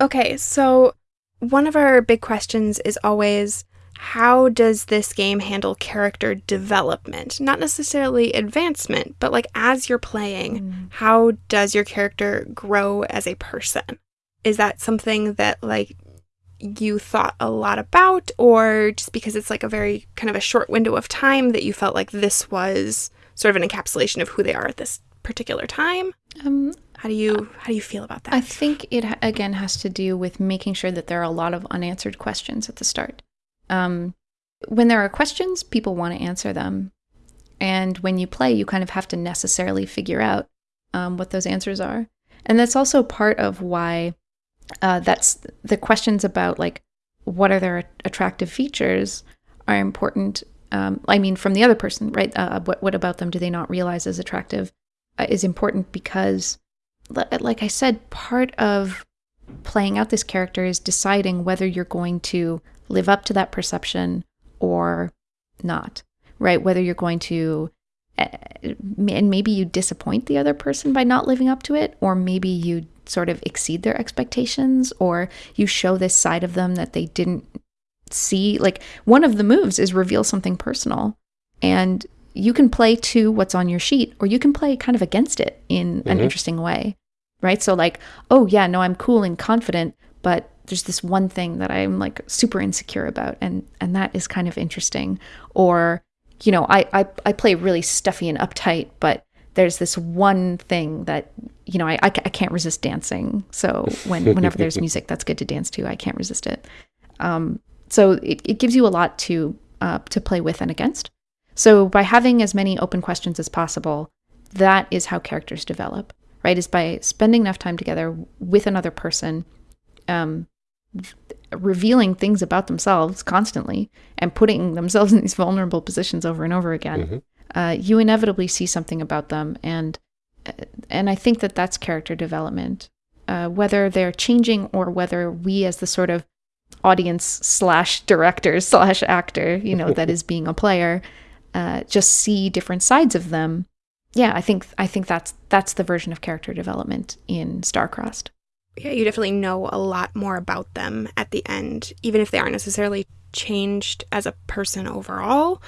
Okay, so one of our big questions is always how does this game handle character development? Not necessarily advancement, but like as you're playing, how does your character grow as a person? Is that something that like you thought a lot about or just because it's like a very kind of a short window of time that you felt like this was sort of an encapsulation of who they are at this particular time? Um, How do you how do you feel about that? I think it again has to do with making sure that there are a lot of unanswered questions at the start. Um, when there are questions, people want to answer them, and when you play, you kind of have to necessarily figure out um, what those answers are, and that's also part of why uh, that's the questions about like what are their attractive features are important. Um, I mean, from the other person, right? Uh, what what about them do they not realize is attractive? Uh, is important because like I said, part of playing out this character is deciding whether you're going to live up to that perception or not, right? Whether you're going to, eh, and maybe you disappoint the other person by not living up to it, or maybe you sort of exceed their expectations or you show this side of them that they didn't see. Like one of the moves is reveal something personal. And you can play to what's on your sheet or you can play kind of against it in an Mhm. interesting way. Right? So like, oh yeah, no, I'm cool and confident, but there's this one thing that I'm like super insecure about and and that is kind of interesting. Or, you know, I I, I play really stuffy and uptight, but there's this one thing that you know I, I, I can't resist dancing. So when whenever there's music that's good to dance to i can't resist it. Um, so it, it gives you a lot to uh, to play with and against. So by having as many open questions as possible that is how characters develop right? Is by spending enough time together with another person um, revealing things about themselves constantly and putting themselves in these vulnerable positions over and over again Mhm. uh, you inevitably see something about them. And and i think that that's character development uh, whether they're changing or whether we as the sort of audience slash director slash actor you know that is being a player uh, just see different sides of them. Yeah i think i think that's that's the version of character development in starcrossed Yeah, you definitely know a lot more about them at the end, even if they aren't necessarily changed as a person overall.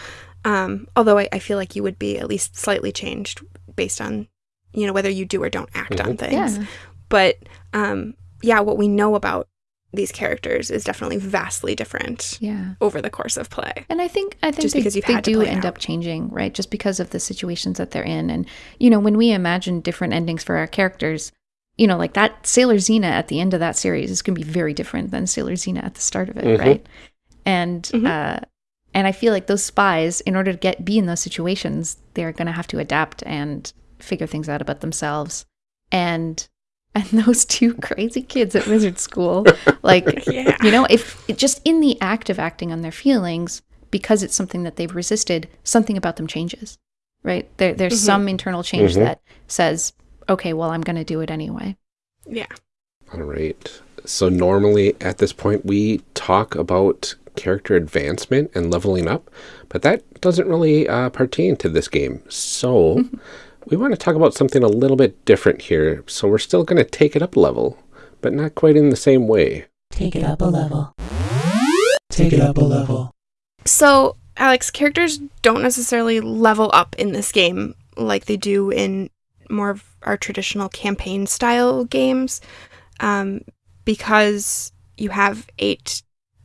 Um, although I, I feel like you would be at least slightly changed based on, you know, whether you do or don't act on things. yeah But um, yeah, what we know about these characters is definitely vastly different yeah over the course of play. And I think I think Just they, because you've they had do end out. up changing, right? Just because of the situations that they're in. And you know, when we imagine different endings for our characters, you know, like that Sailor Xena at the end of that series is going to be very different than Sailor Xena at the start of it, Mhm. right? And Mhm. uh, and I feel like those spies, in order to get be in those situations, they're going to have to adapt and figure things out about themselves. And and those two crazy kids at Wizard School, like Yeah. you know, if it just in the act of acting on their feelings, because it's something that they've resisted, something about them changes, right? There, there's Mhm. some internal change Mhm. that says, okay, well, I'm going to do it anyway. Yeah. All right. So normally at this point we talk about character advancement and leveling up, but that doesn't really uh, pertain to this game. So we want to talk about something a little bit different here. So we're still going to take it up a level, but not quite in the same way. Take it up a level. Take it up a level. So, Alex, characters don't necessarily level up in this game like they do in more of our traditional campaign style games um, because you have eight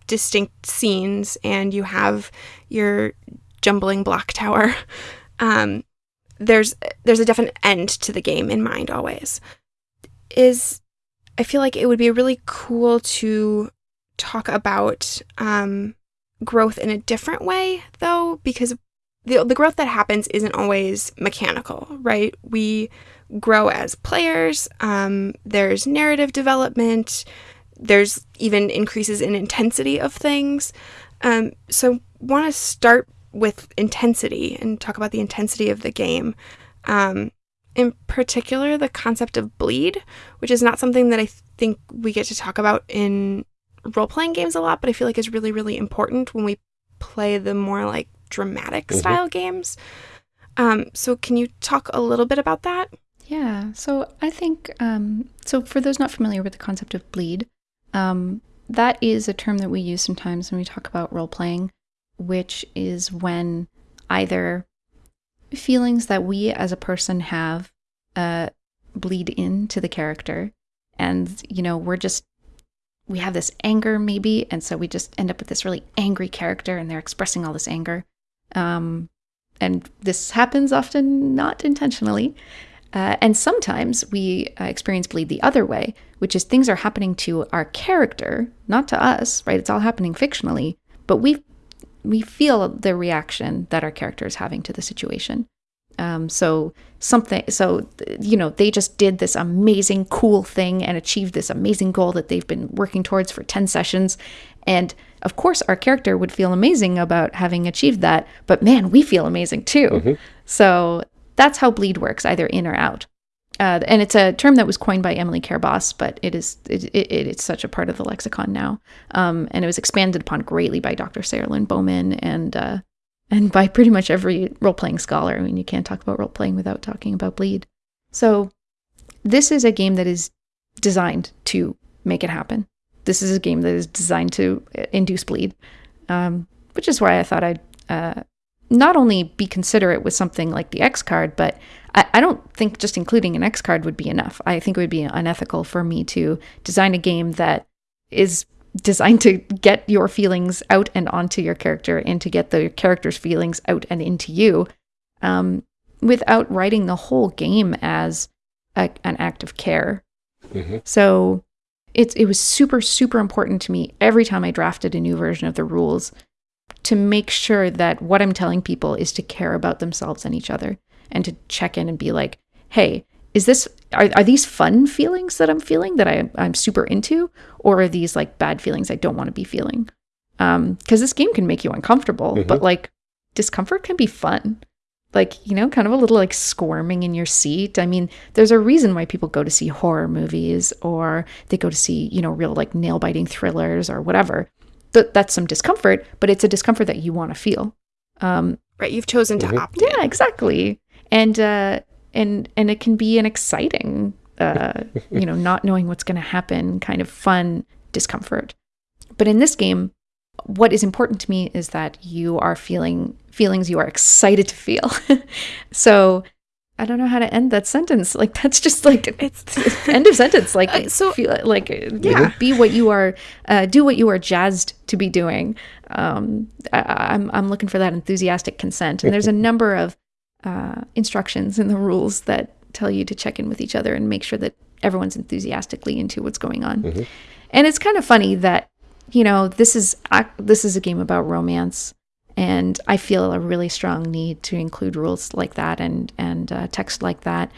distinct scenes and you have your jumbling block tower. Um, there's there's a definite end to the game in mind always. Is I feel like it would be really cool to talk about um, growth in a different way though because the the growth that happens isn't always mechanical right? We grow as players um, there's narrative development there's even increases in intensity of things. Um, so want to start with intensity and talk about the intensity of the game. Um, in particular the concept of bleed which is not something that i think we get to talk about in role playing games a lot, but I feel like is really, really important when we play the more like dramatic Mhm. style games. Um, so, can you talk a little bit about that? Yeah. So I think, um, so for those not familiar with the concept of bleed, um, that is a term that we use sometimes when we talk about role playing, which is when either feelings that we as a person have uh, bleed into the character. And, you know, we're just, we have this anger maybe. And so we just end up with this really angry character and they're expressing all this anger. Um, and this happens often not intentionally. Uh, and sometimes we uh, experience bleed the other way, which is things are happening to our character, not to us, right? It's all happening fictionally, but we we feel the reaction that our character is having to the situation. Um, so something, so you know, they just did this amazing, cool thing and achieved this amazing goal that they've been working towards for ten sessions, and of course, our character would feel amazing about having achieved that. But man, we feel amazing too. Mhm. So that's how bleed works, either in or out. Uh, and it's a term that was coined by Emily Care Boss, but it is it, it, it's such a part of the lexicon now, um, and it was expanded upon greatly by Dr. Sarah Lynn Bowman and uh, and by pretty much every role playing scholar. I mean, you can't talk about role playing without talking about bleed. So this is a game that is designed to make it happen. This is a game that is designed to uh, induce bleed, um, which is why I thought I'd uh, not only be considerate with something like the X card, but I, I don't think just including an X card would be enough. I think it would be unethical for me to design a game that is designed to get your feelings out and onto your character and to get the character's feelings out and into you um, without writing the whole game as a, an act of care. hmm So it's it was super super important to me every time I drafted a new version of the rules to make sure that what I'm telling people is to care about themselves and each other and to check in and be like, "Hey, is this are, are these fun feelings that I'm feeling that I I'm super into or are these like bad feelings I don't want to be feeling?" Um cuz this game can make you uncomfortable, Mhm. but like discomfort can be fun. Like, you know, kind of a little like squirming in your seat. I mean, there's a reason why people go to see horror movies or they go to see, you know, real like nail biting thrillers or whatever. Th- that's some discomfort, but it's a discomfort that you want to feel. Um, Right. You've chosen to Mhm. opt in. yeah, exactly. And uh, and and it can be an exciting, uh, you know, not knowing what's going to happen, kind of fun discomfort. But in this game, what is important to me is that you are feeling feelings you are excited to feel. so I don't know how to end that sentence. Like that's just like It's end of sentence. Like Uh, so- feel like Yeah. be what you are, uh, do what you are jazzed to be doing. Um, I, I'm I'm looking for that enthusiastic consent, and there's a number of uh, instructions in the rules that tell you to check in with each other and make sure that everyone's enthusiastically into what's going on. Mhm. And it's kind of funny that you know this is ac- this is a game about romance, and I feel a really strong need to include rules like that and and uh, text like that.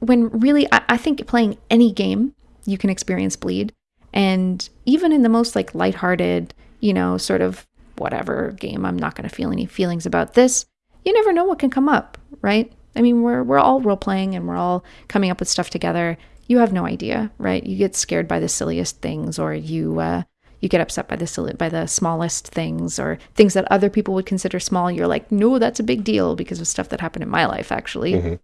When really, I, I think playing any game you can experience bleed, and even in the most like lighthearted, you know, sort of whatever game, I'm not going to feel any feelings about this. You never know what can come up, right? I mean, we're we're all role playing and we're all coming up with stuff together. You have no idea, right? You get scared by the silliest things, or you uh, you get upset by the by the smallest things, or things that other people would consider small. You're like, no, that's a big deal because of stuff that happened in my life, actually. Mhm.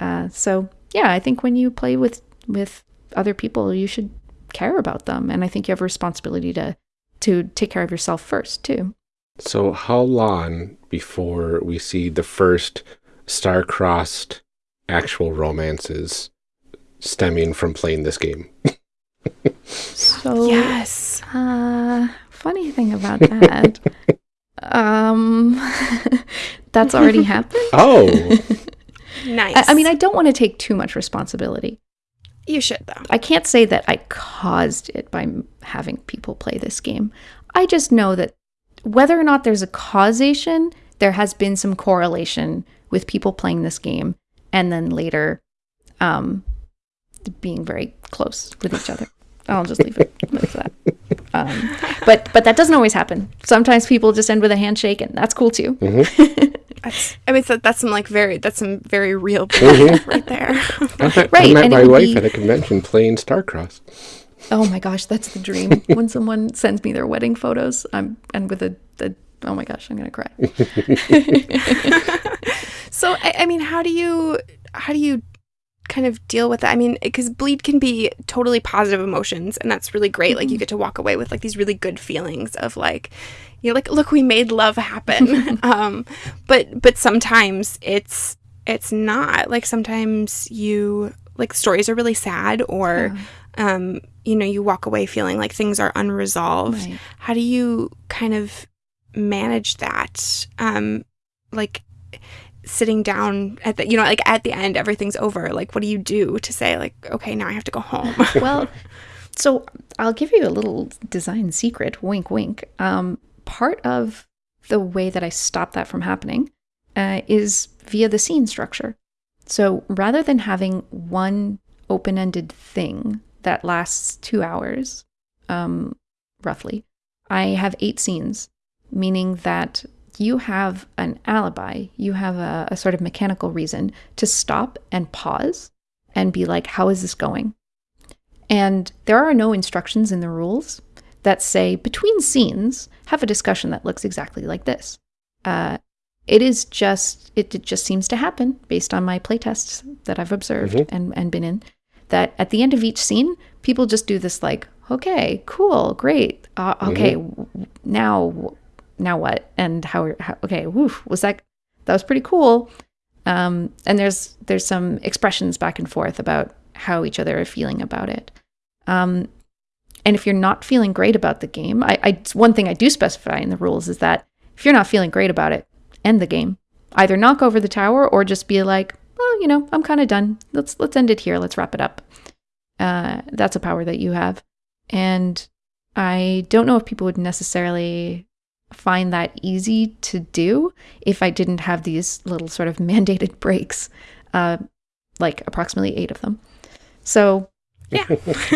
Uh, so yeah, I think when you play with with other people, you should care about them, and I think you have a responsibility to to take care of yourself first too. So, how long before we see the first star-crossed actual romances stemming from playing this game? So yes. Uh, funny thing about that, um, that's already happened. Oh, Nice. I, I mean, I don't want to take too much responsibility. you should though. I can't say that I caused it by having people play this game. I just know that whether or not there's a causation, there has been some correlation with people playing this game and then later um, being very close with each other. I'll just leave it with that. Um, but but that doesn't always happen. Sometimes people just end with a handshake, and that's cool too. That's, I mean, so that's some like very that's some very real Mhm. right there. I met, I Right, met and my wife be- at a convention playing Starcross. Oh my gosh, that's the dream. when someone sends me their wedding photos, I'm and with a, the oh my gosh, I'm gonna cry. so I, I mean, how do you how do you kind of deal with that? I mean, because bleed can be totally positive emotions, and that's really great. Like you get to walk away with like these really good feelings of like, you know, like look, we made love happen. um, but but sometimes it's it's not. Like sometimes you like stories are really sad, or um, you know, you walk away feeling like things are unresolved. Right. How do you kind of manage that? Um, like sitting down at the you know like at the end everything's over like what do you do to say like okay now i have to go home well, so I'll give you a little design secret. Wink, wink. Um, part of the way that I stop that from happening uh, is via the scene structure. So rather than having one open-ended thing that lasts two hours, um, roughly, I have eight scenes, meaning that you have an alibi, you have a, a sort of mechanical reason to stop and pause and be like, how is this going? And there are no instructions in the rules that say between scenes, have a discussion that looks exactly like this. Uh, it is just, it, it just seems to happen based on my playtests that I've observed Mhm. and, and been in, that at the end of each scene, people just do this like, okay, cool, great, uh, okay, w- now, now what? And how? how okay, woof, was that that was pretty cool. Um, and there's there's some expressions back and forth about how each other are feeling about it. Um, and if you're not feeling great about the game, I, I one thing I do specify in the rules is that if you're not feeling great about it, end the game. Either knock over the tower or just be like, well, you know, I'm kind of done. Let's let's end it here. Let's wrap it up. Uh, that's a power that you have, and I don't know if people would necessarily find that easy to do if I didn't have these little sort of mandated breaks, uh, like approximately eight of them. So, yeah.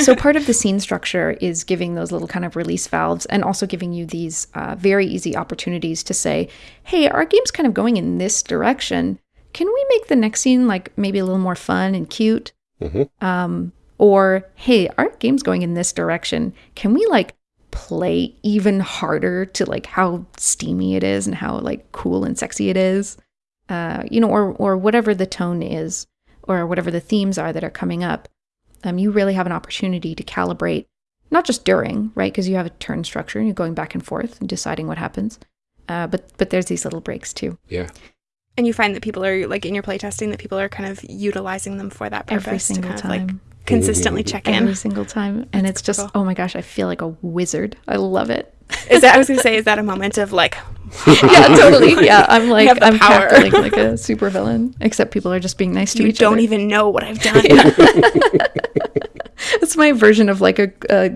so part of the scene structure is giving those little kind of release valves and also giving you these uh, very easy opportunities to say, hey, our game's kind of going in this direction. Can we make the next scene like maybe a little more fun and cute? Mhm. Um, or, hey, our game's going in this direction. Can we like play even harder to like how steamy it is and how like cool and sexy it is? Uh, you know, or or whatever the tone is, or whatever the themes are that are coming up. Um, you really have an opportunity to calibrate, not just during, right? Because you have a turn structure and you're going back and forth and deciding what happens. Uh, but but there's these little breaks too. Yeah. And you find that people are like in your playtesting that people are kind of utilizing them for that purpose Every to single kind of time. like consistently check in. Every single time. And it's just, cool. oh my gosh, I feel like a wizard. I love it. Is that I was gonna say, is that a moment of like yeah, totally. Yeah, I'm like, I'm power. cackling like a supervillain, except people are just being nice to you each don't other. even know what I've done? it's my version of like a, a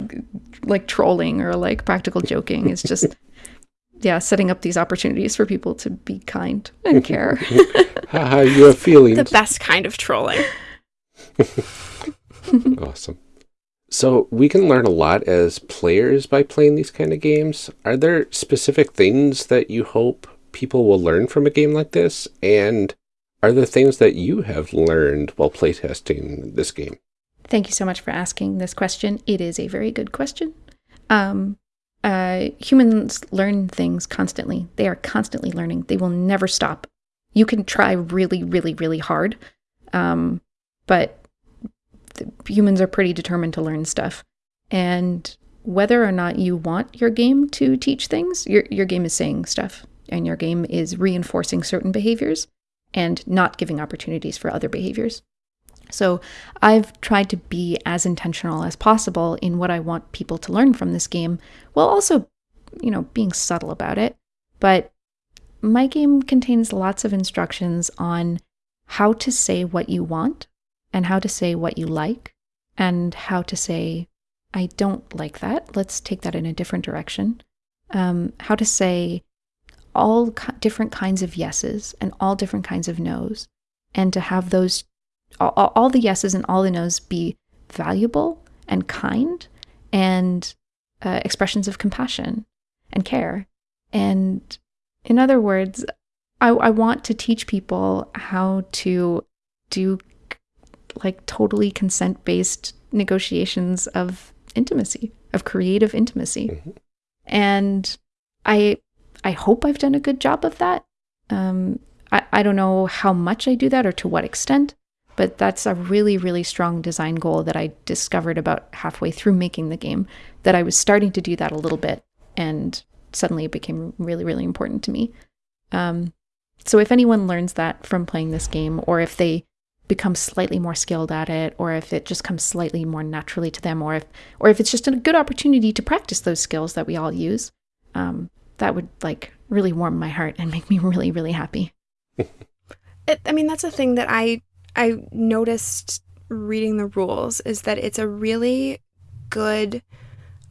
like trolling or like practical joking. It's just yeah, setting up these opportunities for people to be kind and care. Haha, you have feelings. the best kind of trolling. Awesome. So we can learn a lot as players by playing these kind of games. Are there specific things that you hope people will learn from a game like this? And are there things that you have learned while playtesting this game? Thank you so much for asking this question. It is a very good question. Um, uh, humans learn things constantly. They are constantly learning. They will never stop. You can try really, really, really hard, um, but humans are pretty determined to learn stuff. And whether or not you want your game to teach things, your your game is saying stuff, and your game is reinforcing certain behaviors and not giving opportunities for other behaviors. So I've tried to be as intentional as possible in what I want people to learn from this game, while also, you know, being subtle about it. But my game contains lots of instructions on how to say what you want and how to say what you like and how to say, I don't like that. Let's take that in a different direction. Um, how to say all different kinds of yeses and all different kinds of nos, and to have those all, all- all the yeses and all the nos be valuable and kind and uh, expressions of compassion and care. And in other words, I, I want to teach people how to do like totally consent based negotiations of intimacy, of creative intimacy. Mhm. And I I hope I've done a good job of that. Um, I, I don't know how much I do that or to what extent, but that's a really, really strong design goal that I discovered about halfway through making the game. That I was starting to do that a little bit, and suddenly it became really, really important to me. Um, so if anyone learns that from playing this game, or if they become slightly more skilled at it, or if it just comes slightly more naturally to them, or if or if it's just a good opportunity to practice those skills that we all use, um, that would like really warm my heart and make me really, really happy. It, I mean, that's a thing that I I noticed reading the rules is that it's a really good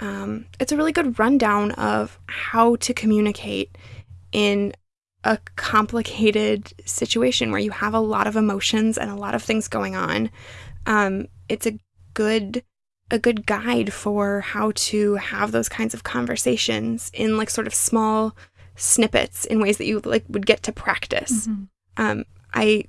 um, it's a really good rundown of how to communicate in a complicated situation where you have a lot of emotions and a lot of things going on. Um, it's a good a good guide for how to have those kinds of conversations in like sort of small snippets in ways that you like would get to practice um i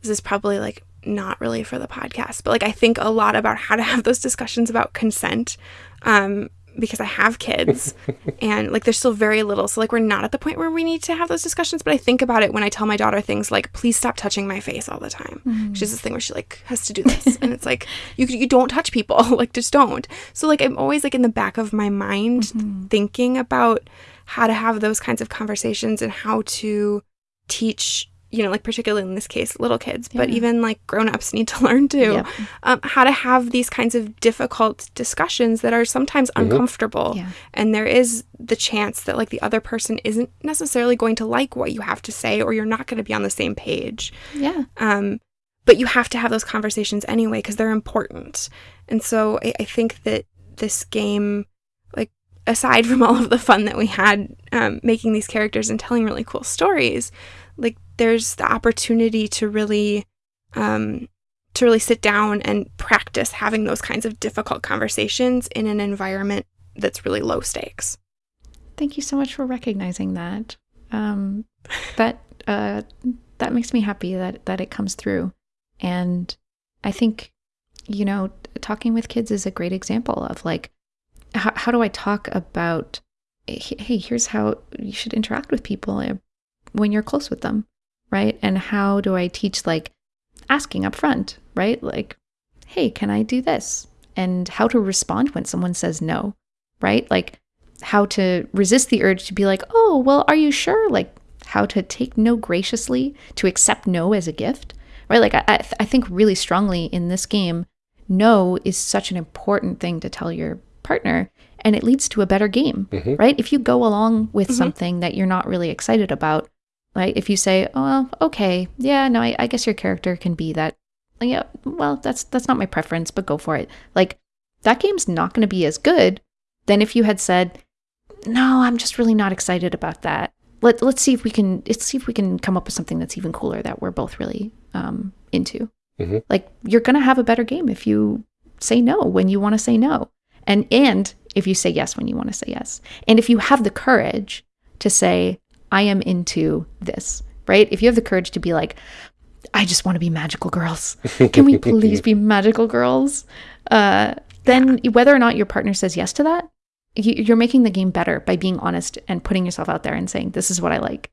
this is probably like not really for the podcast but like i think a lot about how to have those discussions about consent um because I have kids and like they're still very little. So like we're not at the point where we need to have those discussions. But I think about it when I tell my daughter things like, please stop touching my face all the time. Mm-hmm. She has this thing where she like has to do this. and it's like, you, you don't touch people. like just don't. So like I'm always like in the back of my mind Mm-hmm. thinking about how to have those kinds of conversations and how to teach you know like particularly in this case little kids but even like grown-ups need to learn too Yep. um, how to have these kinds of difficult discussions that are sometimes uncomfortable Yeah. and there is the chance that like the other person isn't necessarily going to like what you have to say or you're not going to be on the same page Yeah. um, but you have to have those conversations anyway because they're important. And so I, I think that this game, like aside from all of the fun that we had um, making these characters and telling really cool stories, like there's the opportunity to really, um, to really sit down and practice having those kinds of difficult conversations in an environment that's really low stakes. Thank you so much for recognizing that. Um, that uh, that makes me happy that that it comes through, and I think you know talking with kids is a great example of like how, how do I talk about "Hey, here's how you should interact with people uh, when you're close with them, right? And how do I teach like asking up front, right? Like, hey, can I do this? And how to respond when someone says no, right? Like how to resist the urge to be like, oh, well, are you sure? Like how to take no graciously, to accept no as a gift, right? Like I, I, th- I think really strongly in this game, no is such an important thing to tell your partner and it leads to a better game, Mhm. right? If you go along with something that you're not really excited about, right? If you say, oh, well, okay, yeah, no, I, I guess your character can be that. Yeah, well, that's that's not my preference, but go for it. Like that game's not going to be as good than if you had said, no, I'm just really not excited about that. Let let's see if we can let's see if we can come up with something that's even cooler that we're both really um, into. Mhm. Like you're going to have a better game if you say no when you want to say no, and and if you say yes when you want to say yes, and if you have the courage to say I am into this, right? If you have the courage to be like, I just want to be magical girls. Can we please be magical girls? Uh, then whether or not your partner says yes to that, you- you're making the game better by being honest and putting yourself out there and saying, "This is what I like."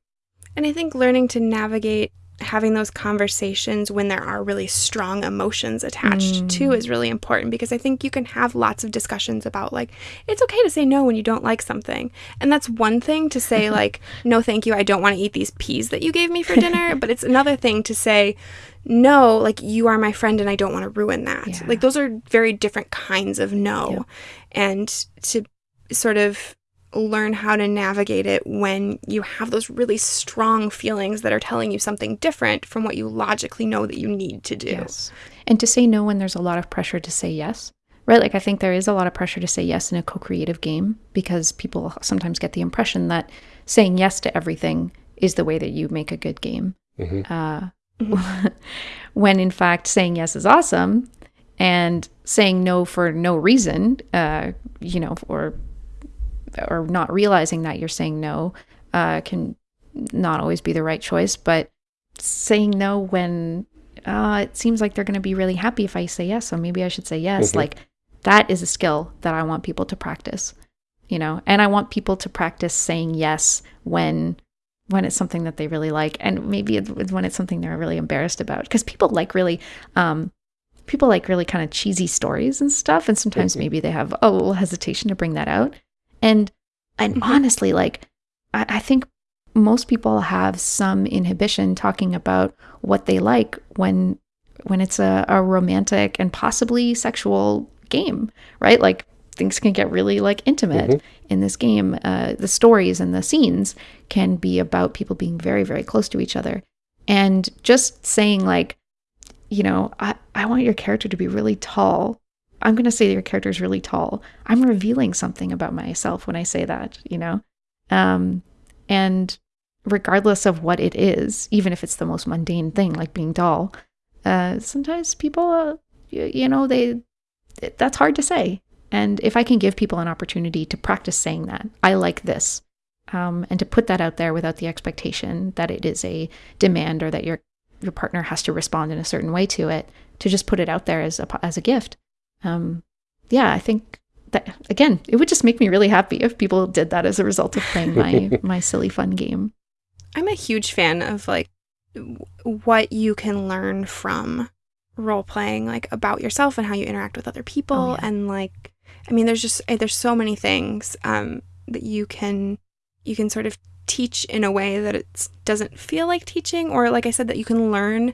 And I think learning to navigate having those conversations when there are really strong emotions attached to mm. is really important because I think you can have lots of discussions about like it's okay to say no when you don't like something. And that's one thing to say like no thank you I don't want to eat these peas that you gave me for dinner, but it's another thing to say no like you are my friend and I don't want to ruin that. Yeah. Like those are very different kinds of no. Yep. And to sort of learn how to navigate it when you have those really strong feelings that are telling you something different from what you logically know that you need to do. And to say no when there's a lot of pressure to say yes, right? Like I think there is a lot of pressure to say yes in a co-creative game because people sometimes get the impression that saying yes to everything is the way that you make a good game. Mhm. Uh, when in fact saying yes is awesome and saying no for no reason, uh, you know, or or not realizing that you're saying no uh, can not always be the right choice. But saying no when uh, it seems like they're going to be really happy if I say yes, so maybe I should say yes. Mhm. Like that is a skill that I want people to practice, you know, and I want people to practice saying yes when when it's something that they really like and maybe it's when it's something they're really embarrassed about because people like really um people like really kind of cheesy stories and stuff and sometimes Mhm. maybe they have a little hesitation to bring that out and and Mhm. honestly like I, I think most people have some inhibition talking about what they like when when it's a, a romantic and possibly sexual game right like things can get really like intimate Mhm. in this game uh, the stories and the scenes can be about people being very very close to each other and just saying like you know i, I want your character to be really tall i'm going to say your character is really tall i'm revealing something about myself when i say that you know um, and regardless of what it is even if it's the most mundane thing like being tall uh, sometimes people uh, you, you know they that's hard to say and if I can give people an opportunity to practice saying that, I like this, um, and to put that out there without the expectation that it is a demand or that your your partner has to respond in a certain way to it, to just put it out there as a as a gift. Um, yeah, I think that again, it would just make me really happy if people did that as a result of playing my my silly fun game. I'm a huge fan of like what you can learn from role playing, like about yourself and how you interact with other people, Oh, yeah. and like, I mean, there's just eh, there's so many things um, that you can you can sort of teach in a way that it doesn't feel like teaching, or like I said, that you can learn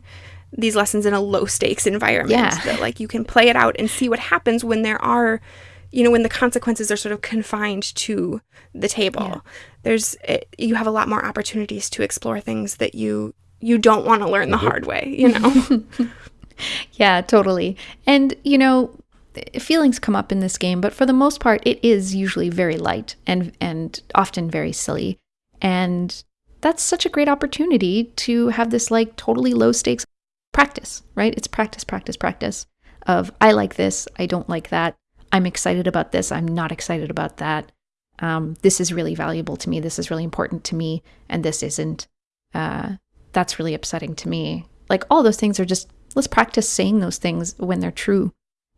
these lessons in a low stakes environment. Yeah. That like you can play it out and see what happens when there are. You know, when the consequences are sort of confined to the table, Yeah. there's it, you have a lot more opportunities to explore things that you you don't want to learn the mm-hmm. hard way you know Yeah, totally. And, you know, feelings come up in this game, but for the most part, it is usually very light and, and often very silly. And that's such a great opportunity to have this like totally low stakes practice, right? It's practice, practice, practice of I like this, I don't like that. I'm excited about this, I'm not excited about that. Um, this is really valuable to me, this is really important to me, and this isn't. Uh, that's really upsetting to me. Like all those things are just let's practice saying those things when they're true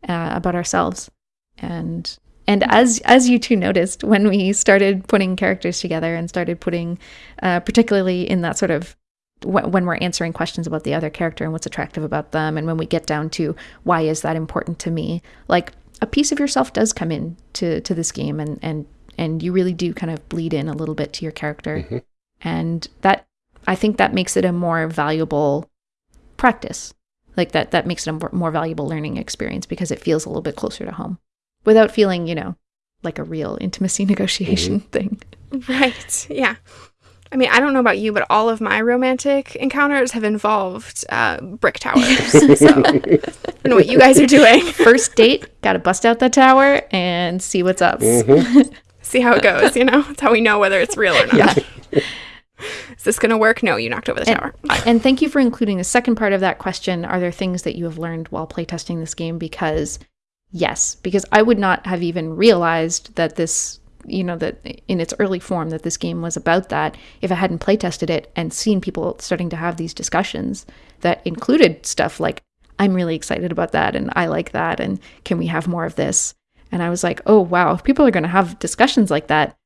uh, about ourselves. And and as as you two noticed when we started putting characters together and started putting, uh, particularly in that sort of when we're answering questions about the other character and what's attractive about them, and when we get down to why is that important to me, like a piece of yourself does come in to to this game, and and and you really do kind of bleed in a little bit to your character, mm-hmm. and that I think that makes it a more valuable practice. Like that that makes it a more- more valuable learning experience because it feels a little bit closer to home without feeling, you know, like a real intimacy negotiation mm-hmm. thing. right. Yeah i mean i don't know about you but all of my romantic encounters have involved uh, brick towers so i don't know what you guys are doing First date, got to bust out the tower and see what's up. see how it goes you know that's how we know whether it's real or not Yeah. is this gonna work no you knocked over the tower And, and thank you for including the second part of that question. Are there things that you have learned while playtesting this game? Because, yes, because I would not have even realized that this, you know, that in its early form, that this game was about that if I hadn't playtested it and seen people starting to have these discussions that included stuff like, I'm really excited about that and I like that and can we have more of this? And I was like, oh, wow, if people are going to have discussions like that,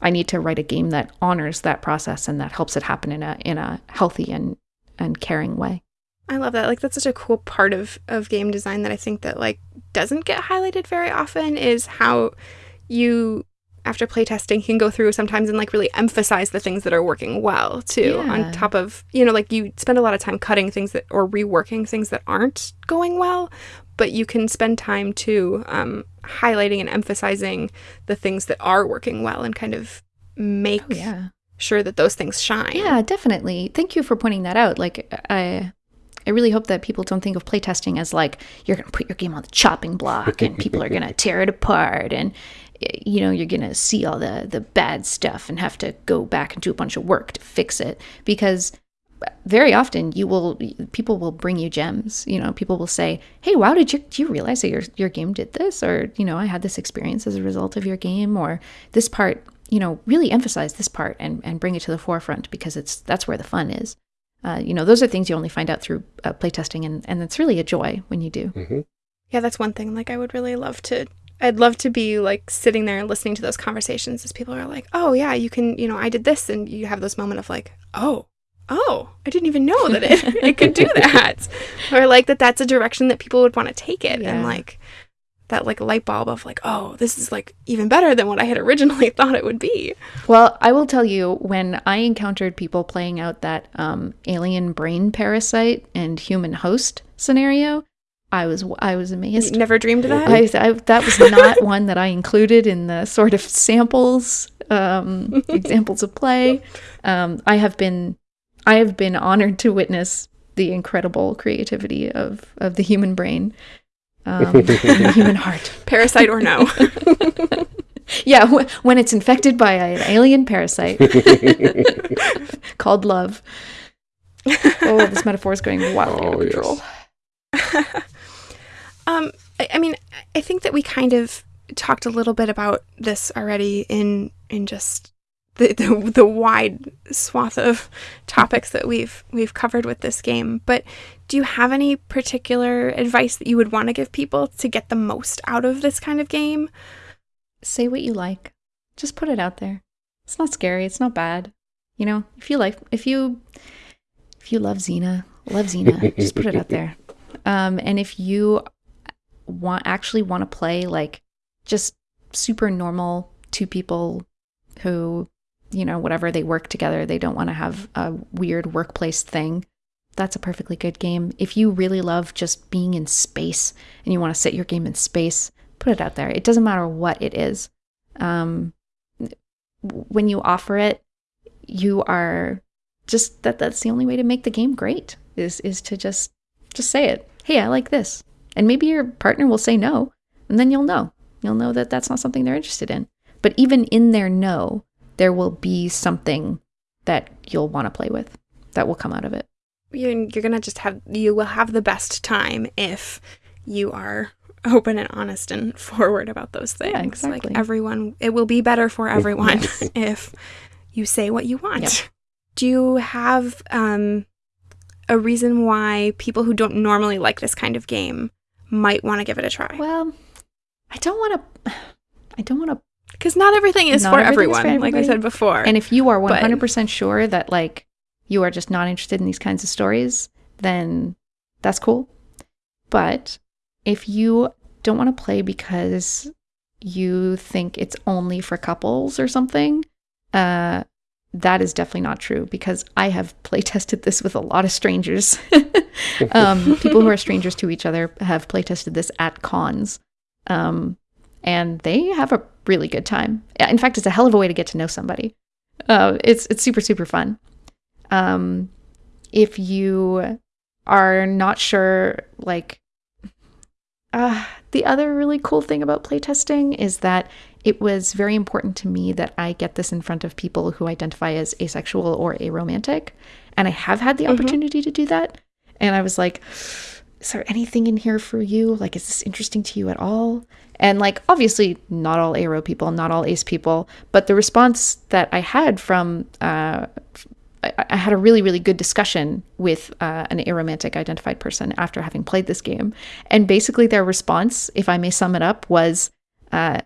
I need to write a game that honors that process and that helps it happen in a in a healthy and and caring way. I love that. Like that's such a cool part of of game design that I think that like doesn't get highlighted very often is how you after playtesting can go through sometimes and like really emphasize the things that are working well too Yeah. on top of you know like you spend a lot of time cutting things that or reworking things that aren't going well but you can spend time too um, highlighting and emphasizing the things that are working well and kind of make Oh, yeah. sure that those things shine Yeah, definitely. Thank you for pointing that out. Like I I really hope that people don't think of playtesting as like you're going to put your game on the chopping block and people are going to tear it apart and you know you're going to see all the the bad stuff and have to go back and do a bunch of work to fix it because very often you will people will bring you gems you know people will say hey wow did you do you realize that your your game did this or you know i had this experience as a result of your game or this part you know really emphasize this part and and bring it to the forefront because it's that's where the fun is uh, you know those are things you only find out through uh, playtesting and and it's really a joy when you do Yeah, that's one thing. Like, I would really love to. I'd love to be like sitting there and listening to those conversations as people are like, "Oh yeah, you can. You know, I did this," and you have this moment of like, "Oh, oh, I didn't even know that it it could do that," or like that that's a direction that people would want to take it, and like that like light bulb of like, "Oh, this is like even better than what I had originally thought it would be." Well, I will tell you when I encountered people playing out that um, alien brain parasite and human host scenario, I was I was amazed. Never dreamed of that. I, I, that was not one that I included in the sort of samples, um, examples of play. Um, I have been, I have been honored to witness the incredible creativity of of the human brain, um, the human heart. Parasite or no? Yeah, wh- when it's infected by an alien parasite called love. Oh, this metaphor is going wildly out of Oh, yes. Control. Um, I, I mean, I think that we kind of talked a little bit about this already in in just the, the the wide swath of topics that we've we've covered with this game. But do you have any particular advice that you would want to give people to get the most out of this kind of game? say what you like. Just put it out there. It's not scary. It's not bad. You know, if you like, if you, if you love Xena, love Xena. just put it out there. Um, and if you want actually want to play like just super normal two people who, you know, whatever they work together, they don't want to have a weird workplace thing. That's a perfectly good game. If you really love just being in space and you want to set your game in space, put it out there. It doesn't matter what it is. Um, when you offer it, you are just that that's the only way to make the game great is is to just just say it. Hey, I like this. And maybe your partner will say no, and then you'll know. You'll know that that's not something they're interested in. But even in their no, there will be something that you'll want to play with that will come out of it. You're, you're gonna just have you will have the best time if you are open and honest and forward about those things. Yeah, exactly. Like everyone, it will be better for everyone if you say what you want. Yep. Do you have um, a reason why people who don't normally like this kind of game might want to give it a try? Well, I don't want to. I don't want to. Because not everything is Not for everyone, for like I said before. And if you are hundred percent sure that like you are just not interested in these kinds of stories, then that's cool. But if you don't want to play because you think it's only for couples or something, uh, that is definitely not true because I have play tested this with a lot of strangers. um, people who are strangers to each other have play tested this at cons. Um, and they have a really good time. In fact, it's a hell of a way to get to know somebody. Uh, it's it's super super fun. Um, if you are not sure, like, uh, the other really cool thing about playtesting is that it was very important to me that I get this in front of people who identify as asexual or aromantic, and I have had the Mhm. opportunity to do that. And I was like, is there anything in here for you? Like, is this interesting to you at all? And like, obviously, not all aro people, not all ace people, but the response that I had from, uh, I, I had a really, really good discussion with uh, an aromantic identified person after having played this game. And basically, their response, if I may sum it up, was, uh,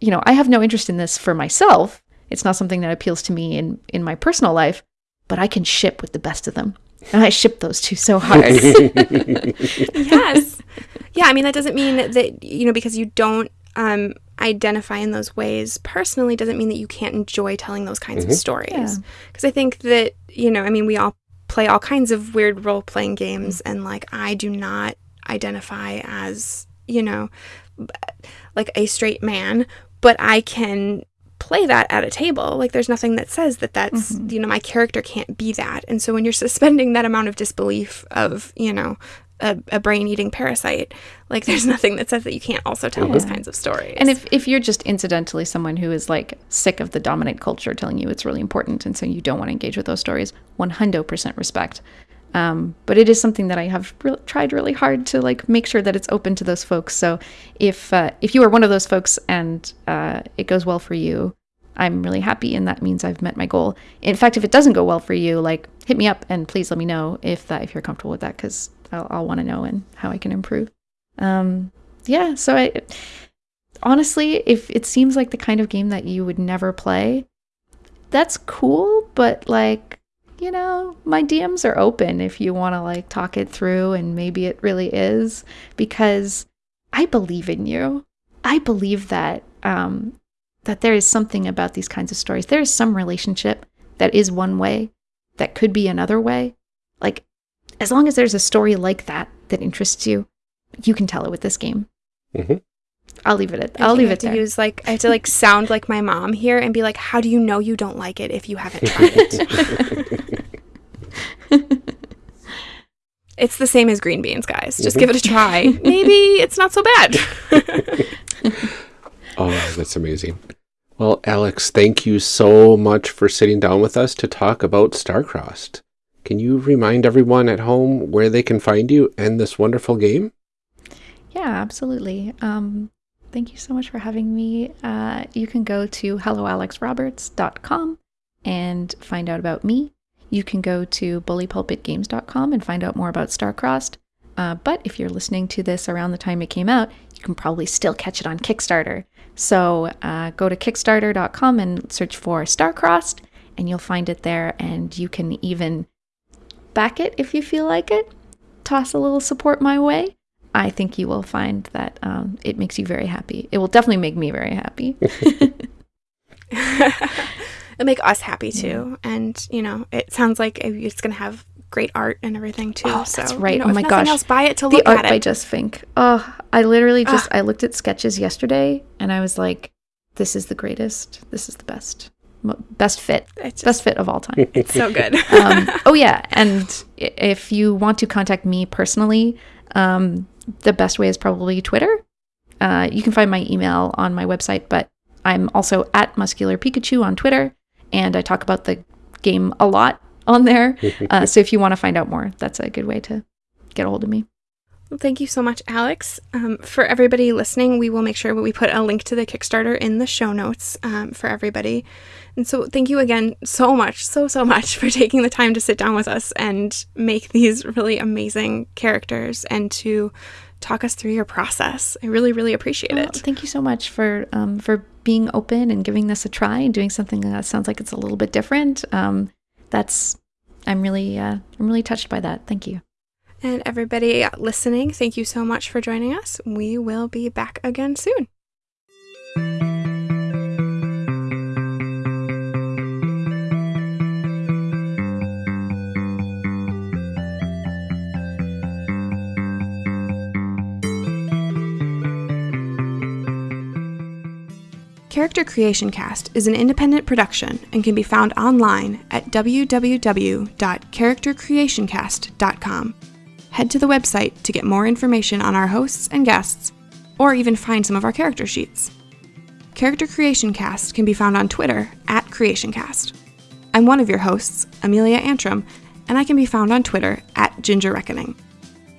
you know, I have no interest in this for myself. It's not something that appeals to me in, in my personal life, but I can ship with the best of them. And I ship those two so hard. yes. Yeah, I mean that doesn't mean that you know because you don't um, identify in those ways personally doesn't mean that you can't enjoy telling those kinds of stories. Because I think that you know, I mean, we all play all kinds of weird role playing games, and like I do not identify as you know, like a straight man, but I can play that at a table. Like there's nothing that says that that's, Mhm. you know, my character can't be that. And so when you're suspending that amount of disbelief of, you know, a, a brain eating parasite, like there's nothing that says that you can't also tell those kinds of stories. And if, if you're just incidentally someone who is like sick of the dominant culture telling you it's really important and so you don't want to engage with those stories, 100% respect. Um, but it is something that I have re- tried really hard to like make sure that it's open to those folks. So if uh, if you are one of those folks and uh, it goes well for you, I'm really happy, and that means I've met my goal. In fact, if it doesn't go well for you, like hit me up and please let me know if that if you're comfortable with that because I'll, I'll want to know and how I can improve. Um, yeah, so I honestly, if it seems like the kind of game that you would never play, that's cool, but like, you know, my DMs are open if you want to like talk it through and maybe it really is because I believe in you. I believe that um that there is something about these kinds of stories. There is some relationship that is one way that could be another way. Like as long as there's a story like that that interests you, you can tell it with this game. Mhm. I'll leave it at I I'll leave it have to there. use like I have to like sound like my mom here and be like, how do you know you don't like it if you haven't tried it? it's the same as green beans, guys. Just Mhm. give it a try. Maybe it's not so bad. Oh, that's amazing. Well, Alex, thank you so much for sitting down with us to talk about Starcrossed. Can you remind everyone at home where they can find you and this wonderful game? Yeah, absolutely. Um, thank you so much for having me. Uh, you can go to helloalexroberts.com and find out about me. You can go to bullypulpitgames.com and find out more about Starcrossed. Uh, but if you're listening to this around the time it came out, you can probably still catch it on Kickstarter. So uh, go to Kickstarter.com and search for Starcrossed, and you'll find it there. And you can even back it if you feel like it. Toss a little support my way. I think you will find that um, it makes you very happy. It will definitely make me very happy. It'll make us happy too. And, you know, it sounds like it's going to have great art and everything too. Oh, so, that's you right. know, Oh my gosh. Else, buy it to the look art at by it. Just Fink. Oh, I literally just I looked at sketches yesterday, and I was like, "This is the greatest. This is the best, best fit, just best fit of all time." it's so good. um, oh yeah, and if you want to contact me personally, um, the best way is probably Twitter. Uh, you can find my email on my website, but I'm also at Muscular Pikachu on Twitter, and I talk about the game a lot on there. Uh, so if you want to find out more, that's a good way to get a hold of me. Well, thank you so much, Alex. Um, for everybody listening, we will make sure we put a link to the Kickstarter in the show notes um, for everybody. And so, thank you again so much, so, so much for taking the time to sit down with us and make these really amazing characters and to talk us through your process. I really, really appreciate Well, it. thank you so much for um, for being open and giving this a try and doing something that sounds like it's a little bit different. Um, that's I'm really uh, I'm really touched by that. Thank you. And everybody listening, thank you so much for joining us. We will be back again soon. Character Creation Cast is an independent production and can be found online at www.charactercreationcast.com. Head to the website to get more information on our hosts and guests, or even find some of our character sheets. Character Creation Cast can be found on Twitter at CreationCast. I'm one of your hosts, Amelia Antrim, and I can be found on Twitter at Ginger Reckoning.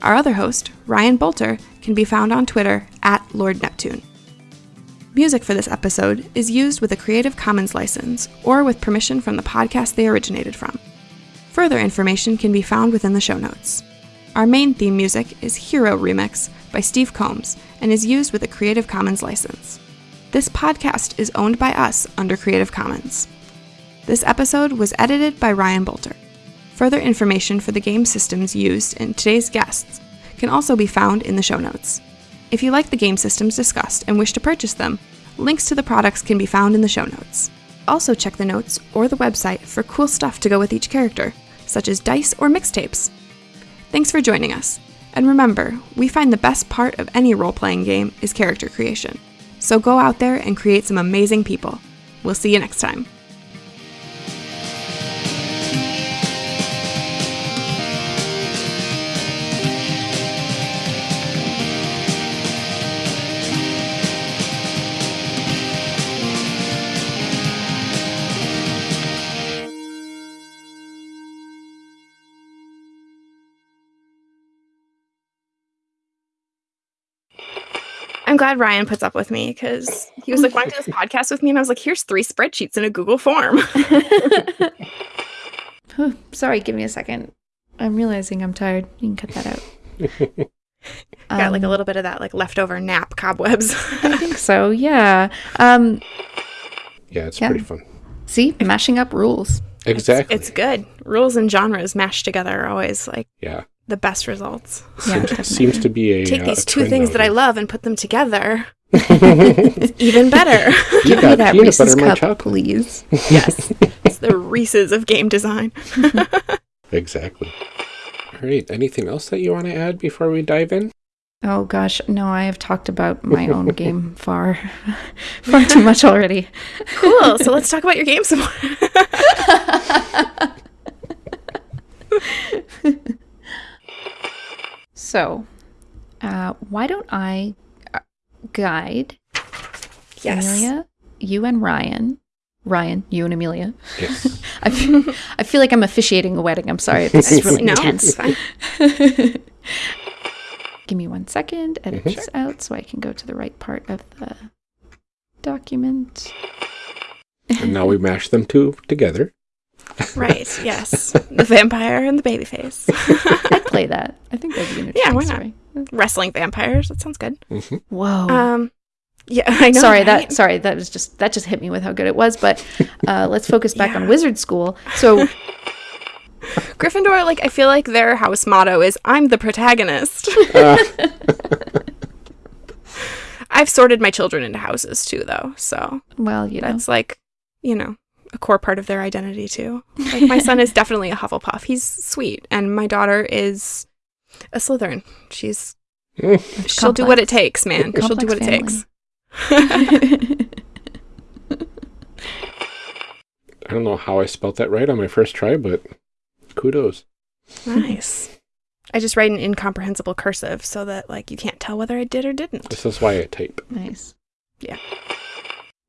Our other host, Ryan Boelter, can be found on Twitter at Lord Neptune. Music for this episode is used with a Creative Commons license or with permission from the podcast they originated from. Further information can be found within the show notes. Our main theme music is Hero Remix by Steve Combs and is used with a Creative Commons license. This podcast is owned by us under Creative Commons. This episode was edited by Ryan Boelter. Further information for the game systems used in today's guests can also be found in the show notes. If you like the game systems discussed and wish to purchase them, links to the products can be found in the show notes. Also, check the notes or the website for cool stuff to go with each character, such as dice or mixtapes. Thanks for joining us. And remember, we find the best part of any role playing game is character creation. So go out there and create some amazing people. We'll see you next time. Glad Ryan puts up with me because he was like, "Why do this podcast with me?" And I was like, "Here's three spreadsheets in a Google form." Whew, Sorry, give me a second. I'm realizing I'm tired. You can cut that out. Got like a Um, little bit of that like leftover nap cobwebs. I think so. Yeah. Um, Yeah, it's Yeah. pretty fun. see, mashing up rules. Exactly. it's good. Rules and genres mashed together are always like yeah. The best results. Yeah, Seems to be a Take uh, these a two things that I love and put them together. It's even better. You Give me got that peanut Reese's butter, my cup, please. yes, it's the Reese's of game design. Exactly. All right. Anything else that you want to add before we dive in? Oh gosh, no, I have talked about my own game far, far too much already. Cool. So let's talk about your game some more. So, uh, why don't I uh, guide Amelia, you and Ryan, Ryan, you and Amelia. Yes. I feel, I feel like I'm officiating a wedding. I'm sorry, this is really no, intense. Give me one second. Edit Mhm. this out so I can go to the right part of the document. and now we mash them two together. Right. Yes. The vampire and the baby face. I'd play that. I think that'd be an Yeah, interesting why not? story. Wrestling vampires. That sounds good. Mhm. Whoa. Um, Yeah, I know. sorry, right? that sorry, that was just that just hit me with how good it was. But uh, let's focus back on Wizard School. So Gryffindor, like, I feel like their house motto is I'm the protagonist. I've sorted my children into houses too, though. So well, you know, that's like, you know, a core part of their identity too. Like, my son is definitely a Hufflepuff. He's sweet. And my daughter is a Slytherin. She's, she'll do what it takes, man. She'll do Complex what it takes. I don't know how I spelt that right on my first try, but kudos. nice. I just write an incomprehensible cursive so that, like, you can't tell whether I did or didn't. This is why I type. nice. Yeah.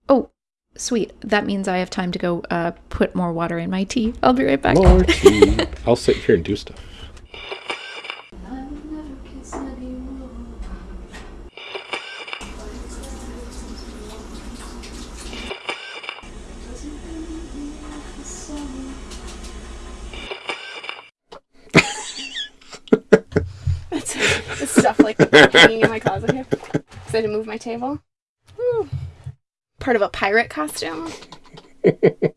Oh, sweet. That means I have time to go uh, put more water in my tea. I'll be right back. More tea. I'll sit here and do stuff. This stuff like hanging in my closet here. Because I had to move my table. Woo. Part of a pirate costume. okay.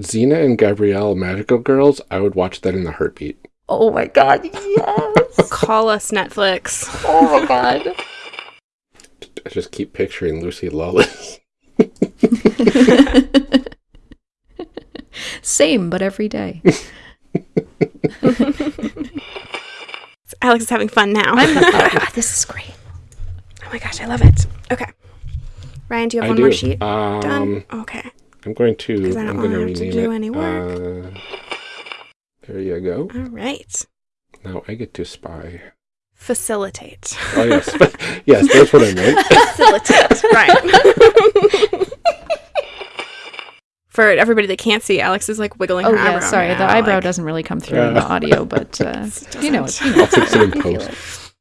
Xena and Gabrielle Magical Girls, I would watch that in a heartbeat. Oh my god, yes. Call us Netflix. oh my god. I just keep picturing Lucy Lawless. Same, but every day. Alex is having fun now. I'm oh, this is great. Oh my gosh, I love it. Okay. Ryan, do you have I one do. more sheet? Um, Done? Okay. I'm going to. 'Cause I don't I'm going to want to rename do it. any work. Uh, there you go. All right. Now I get to spy. Facilitate. Oh yes, yes, that's what I meant. Facilitate. right. For everybody that can't see, Alex is like wiggling Oh her yeah, eyebrow. sorry. now, The eyebrow like- doesn't really come through in the audio, but uh, you know, doesn't. you know, I'll fix it in post.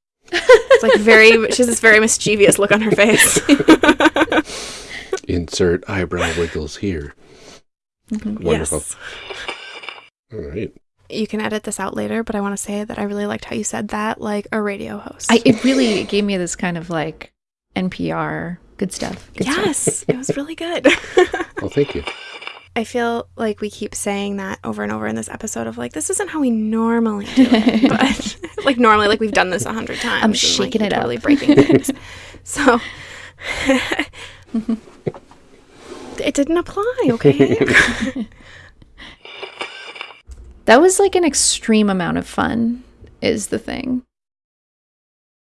It. It's like very. She has this very mischievous look on her face. Insert eyebrow wiggles here. Mhm. Wonderful. Yes. All right. You can edit this out later, but I want to say that I really liked how you said that, like a radio host. I, it really gave me this kind of like NPR good stuff. Good stuff. yes, it was really good. Well, thank you. I feel like we keep saying that over and over in this episode of like, this isn't how we normally do it, but like normally, like we've done this a hundred times. and, like, shaking we're it up. breaking things. so it didn't apply. Okay. That was like an extreme amount of fun, is the thing.